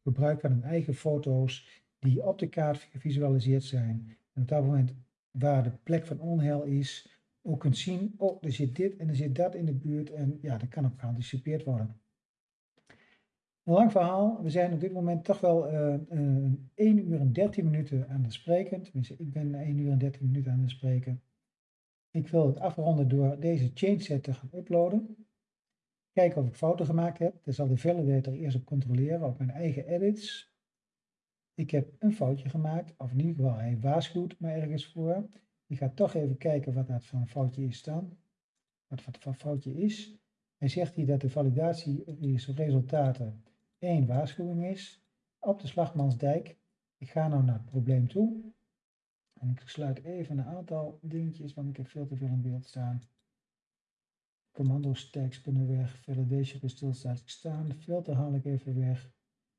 gebruik van hun eigen foto's die op de kaart gevisualiseerd zijn. En op dat moment waar de plek van onheil is, ook kunt zien, oh, er zit dit en er zit dat in de buurt. En ja, dat kan ook geanticipeerd worden. Lang verhaal. We zijn op dit moment toch wel uh, uh, 1 uur en 13 minuten aan het spreken. Tenminste, ik ben 1 uur en 13 minuten aan het spreken. Ik wil het afronden door deze changeset te gaan uploaden. Kijken of ik fouten gemaakt heb. Dat zal de validator eerst op controleren op mijn eigen edits. Ik heb een foutje gemaakt, of in ieder geval hij waarschuwt me ergens voor. Ik ga toch even kijken wat dat van een foutje is dan. Wat wat voor foutje is. Hij zegt hier dat de validatieresultaten één waarschuwing is. Op de Slagmansdijk. Ik ga nou naar het probleem toe. En ik sluit even een aantal dingetjes, want ik heb veel te veel in beeld staan. Commando stacks kunnen weg. Validation bij stilstatig staan. De filter haal ik even weg.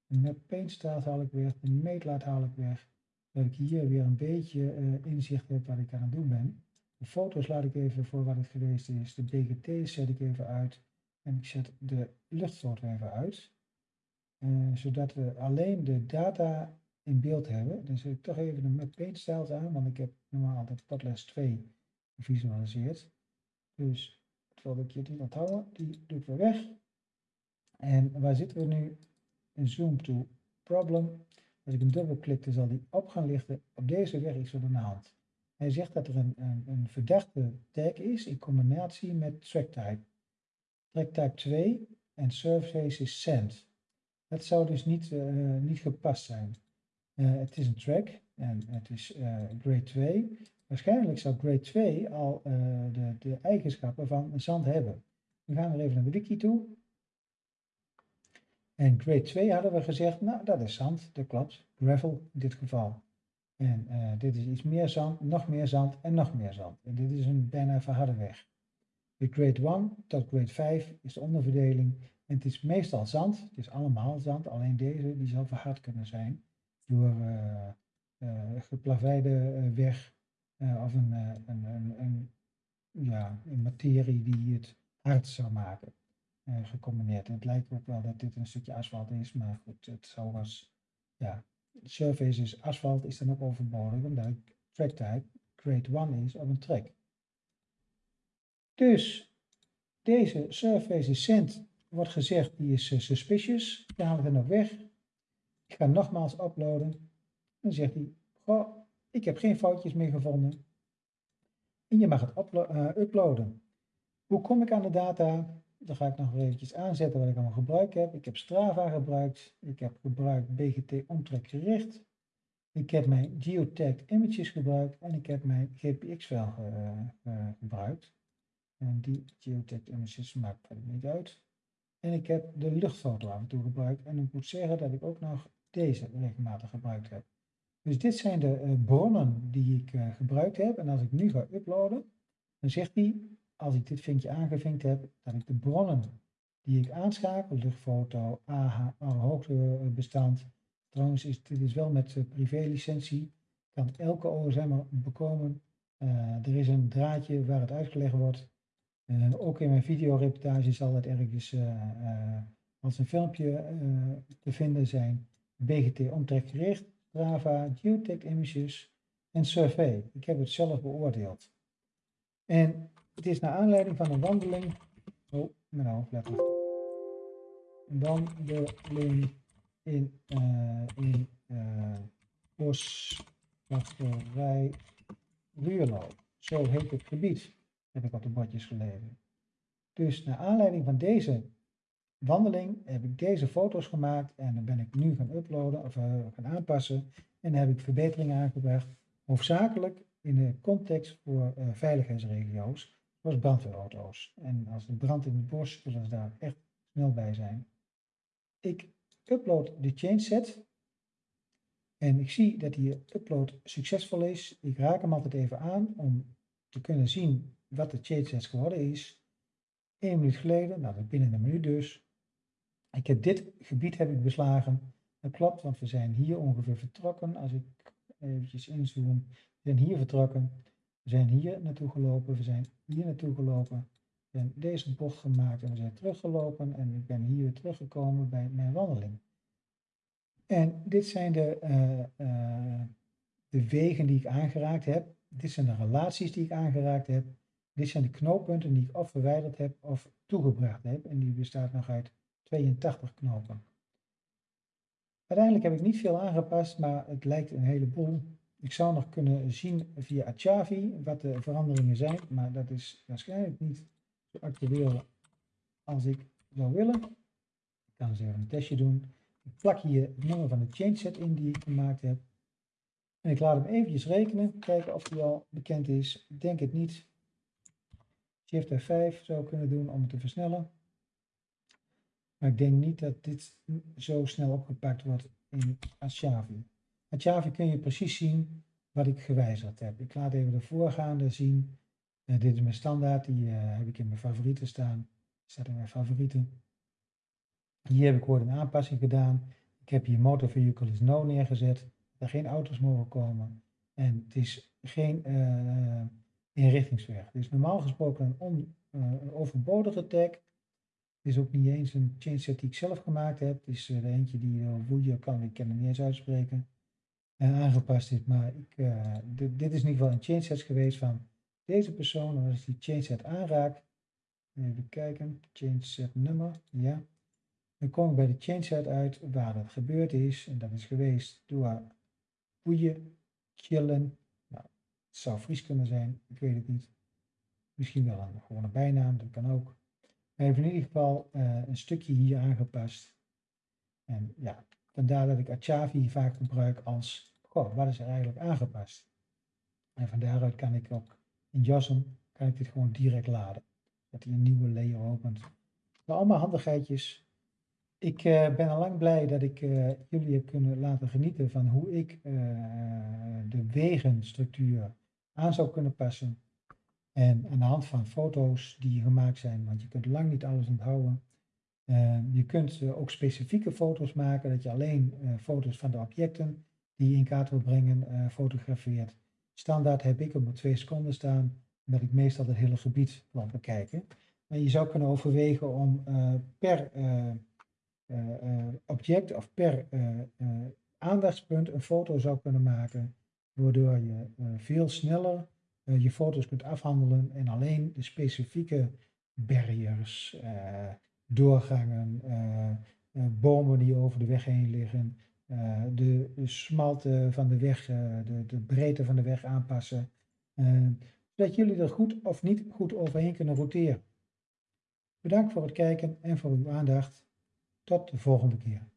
De map paint staat haal ik weg. De meetlaat haal ik weg. Dat ik hier weer een beetje uh, inzicht heb wat ik aan het doen ben. De foto's laat ik even voor wat het geweest is. De BGT zet ik even uit. En ik zet de luchtstoot even uit. Uh, zodat we alleen de data in beeld hebben. Dan zet ik toch even de Map Paint Styles aan, want ik heb normaal de Padles 2 gevisualiseerd. Dus dat wil ik je niet onthouden, die doe ik weer weg. En waar zitten we nu? In Zoom to Problem. Als ik hem dubbelklik, dan zal die op gaan lichten. Op deze weg is er aan de hand. Hij zegt dat er een, een, een verdachte tag is in combinatie met track type. Track type 2 en surface is send. Dat zou dus niet, uh, niet gepast zijn. Uh, het is een track en het is uh, grade 2. Waarschijnlijk zou grade 2 al de, de eigenschappen van zand hebben. We gaan weer even naar de wiki toe. En grade 2 hadden we gezegd, nou dat is zand, dat klopt. Gravel in dit geval. En dit is iets meer zand, nog meer zand en nog meer zand. En dit is een bijna verharde weg. De grade 1 tot grade 5 is de onderverdeling. Het is meestal zand, het is allemaal zand, alleen deze die zal verhard kunnen zijn door uh, uh, geplaveide weg of een, een, een, een, ja, een materie die het hard zou maken. gecombineerd. Het lijkt ook wel dat dit een stukje asfalt is, maar goed, het zou was, ja, surface is asfalt is dan ook overbodig, omdat track type grade 1 is op een track. Dus deze surface send wordt gezegd, die is uh, suspicious. Dan halen we er nog weg. Ik ga nogmaals uploaden. Dan zegt hij, goh, ik heb geen foutjes meer gevonden. En je mag het uh, uploaden. Hoe kom ik aan de data? Dan ga ik nog eventjes aanzetten wat ik allemaal gebruikt heb. Ik heb Strava gebruikt. Ik heb gebruikt BGT omtrekgericht. Ik heb mijn geotagged images gebruikt. En ik heb mijn GPX-file uh, gebruikt. En die geotagged images maakt verder niet uit. En ik heb de luchtfoto af en toe gebruikt. En ik moet zeggen dat ik ook nog deze regelmatig gebruikt heb. Dus dit zijn de uh, bronnen die ik uh, gebruikt heb. En als ik nu ga uploaden, dan zegt hij, als ik dit vinkje aangevinkt heb, dat ik de bronnen die ik aanschakel, luchtfoto, AH, hoogtebestand. Trouwens, dit is wel met uh, privé-licentie. Kan elke OSM bekomen. er is een draadje waar het uitgelegd wordt. Uh, ook in mijn videoreportage zal het ergens uh, als een filmpje te vinden zijn. BGT omtrekgericht, Strava, Geotech images en Survey. Ik heb het zelf beoordeeld. En het is naar aanleiding van een wandeling. Oh, mijn hoofd, let op. Een wandeling in, in Boswachterij Ruurlo. Zo heet het gebied heb ik op de bordjes gelezen. Dus naar aanleiding van deze wandeling heb ik deze foto's gemaakt en dan ben ik nu gaan uploaden of uh, gaan aanpassen en heb ik verbeteringen aangebracht, hoofdzakelijk in de context voor uh, veiligheidsregio's, zoals brandweerauto's. En als er brand in het bos, zullen ze daar echt snel bij zijn. Ik upload de changeset en ik zie dat die upload succesvol is. Ik raak hem altijd even aan om te kunnen zien wat de change geworden is. Eén minuut geleden, nou binnen een minuut dus. Ik heb dit gebied heb ik beslagen. Dat klopt, want we zijn hier ongeveer vertrokken. Als ik eventjes inzoom, we zijn hier vertrokken. We zijn hier naartoe gelopen, we zijn hier naartoe gelopen. We hebben deze bocht gemaakt en we zijn teruggelopen. En ik ben hier teruggekomen bij mijn wandeling. En dit zijn de, uh, uh, de wegen die ik aangeraakt heb. Dit zijn de relaties die ik aangeraakt heb. Dit zijn de knooppunten die ik of verwijderd heb of toegebracht heb. En die bestaat nog uit 82 knopen. Uiteindelijk heb ik niet veel aangepast, maar het lijkt een heleboel. Ik zou nog kunnen zien via Achavi wat de veranderingen zijn, maar dat is waarschijnlijk niet zo actueel als ik zou willen. Ik kan eens even een testje doen. Ik plak hier het nummer van de changeset in die ik gemaakt heb. En ik laat hem eventjes rekenen, kijken of die al bekend is. Ik denk het niet. Shift F5 zou kunnen doen om het te versnellen. Maar ik denk niet dat dit zo snel opgepakt wordt in Ashavi. Ashavi kun je precies zien wat ik gewijzigd heb. Ik laat even de voorgaande zien. Uh, dit is mijn standaard, die uh, heb ik in mijn favorieten staan. Staat in mijn favorieten. Hier heb ik ooit een aanpassing gedaan. Ik heb hier motor vehicle is no neergezet. Er geen auto's mogen komen. En het is geen uh, inrichtingsweg. Dus normaal gesproken een, uh, overbodige tag. Het is ook niet eens een changeset die ik zelf gemaakt heb. Het is uh, de eentje die uh, kan, ik kan het niet eens uitspreken. En aangepast is. Maar ik, dit, dit is in ieder geval een changeset geweest van deze persoon. Als ik die changeset aanraak, even kijken, changeset nummer, ja. Dan kom ik bij de changeset uit waar dat gebeurd is. En dat is geweest door Woeje, Chillen, het zou Fries kunnen zijn, ik weet het niet. Misschien wel een gewone bijnaam, dat kan ook. We hebben in ieder geval uh, een stukje hier aangepast. En ja, vandaar dat ik Achavi vaak gebruik als, goh, wat is er eigenlijk aangepast? En van daaruit kan ik ook in JASM, kan ik dit gewoon direct laden. dat hij een nieuwe layer opent. Maar allemaal handigheidjes. Ik uh, ben al lang blij dat ik uh, jullie heb kunnen laten genieten van hoe ik de wegenstructuur aan zou kunnen passen. En aan de hand van foto's die gemaakt zijn, want je kunt lang niet alles onthouden. je kunt ook specifieke foto's maken, dat je alleen foto's van de objecten die je in kaart wil brengen fotografeert. Standaard heb ik op twee seconden staan, omdat ik meestal het hele gebied wil bekijken. Maar je zou kunnen overwegen om per object of per aandachtspunt een foto zou kunnen maken, waardoor je veel sneller je foto's kunt afhandelen en alleen de specifieke barriers, doorgangen, bomen die over de weg heen liggen, de, de smalte van de weg, de, de breedte van de weg aanpassen, zodat jullie er goed of niet goed overheen kunnen roteren. Bedankt voor het kijken en voor uw aandacht. Tot de volgende keer.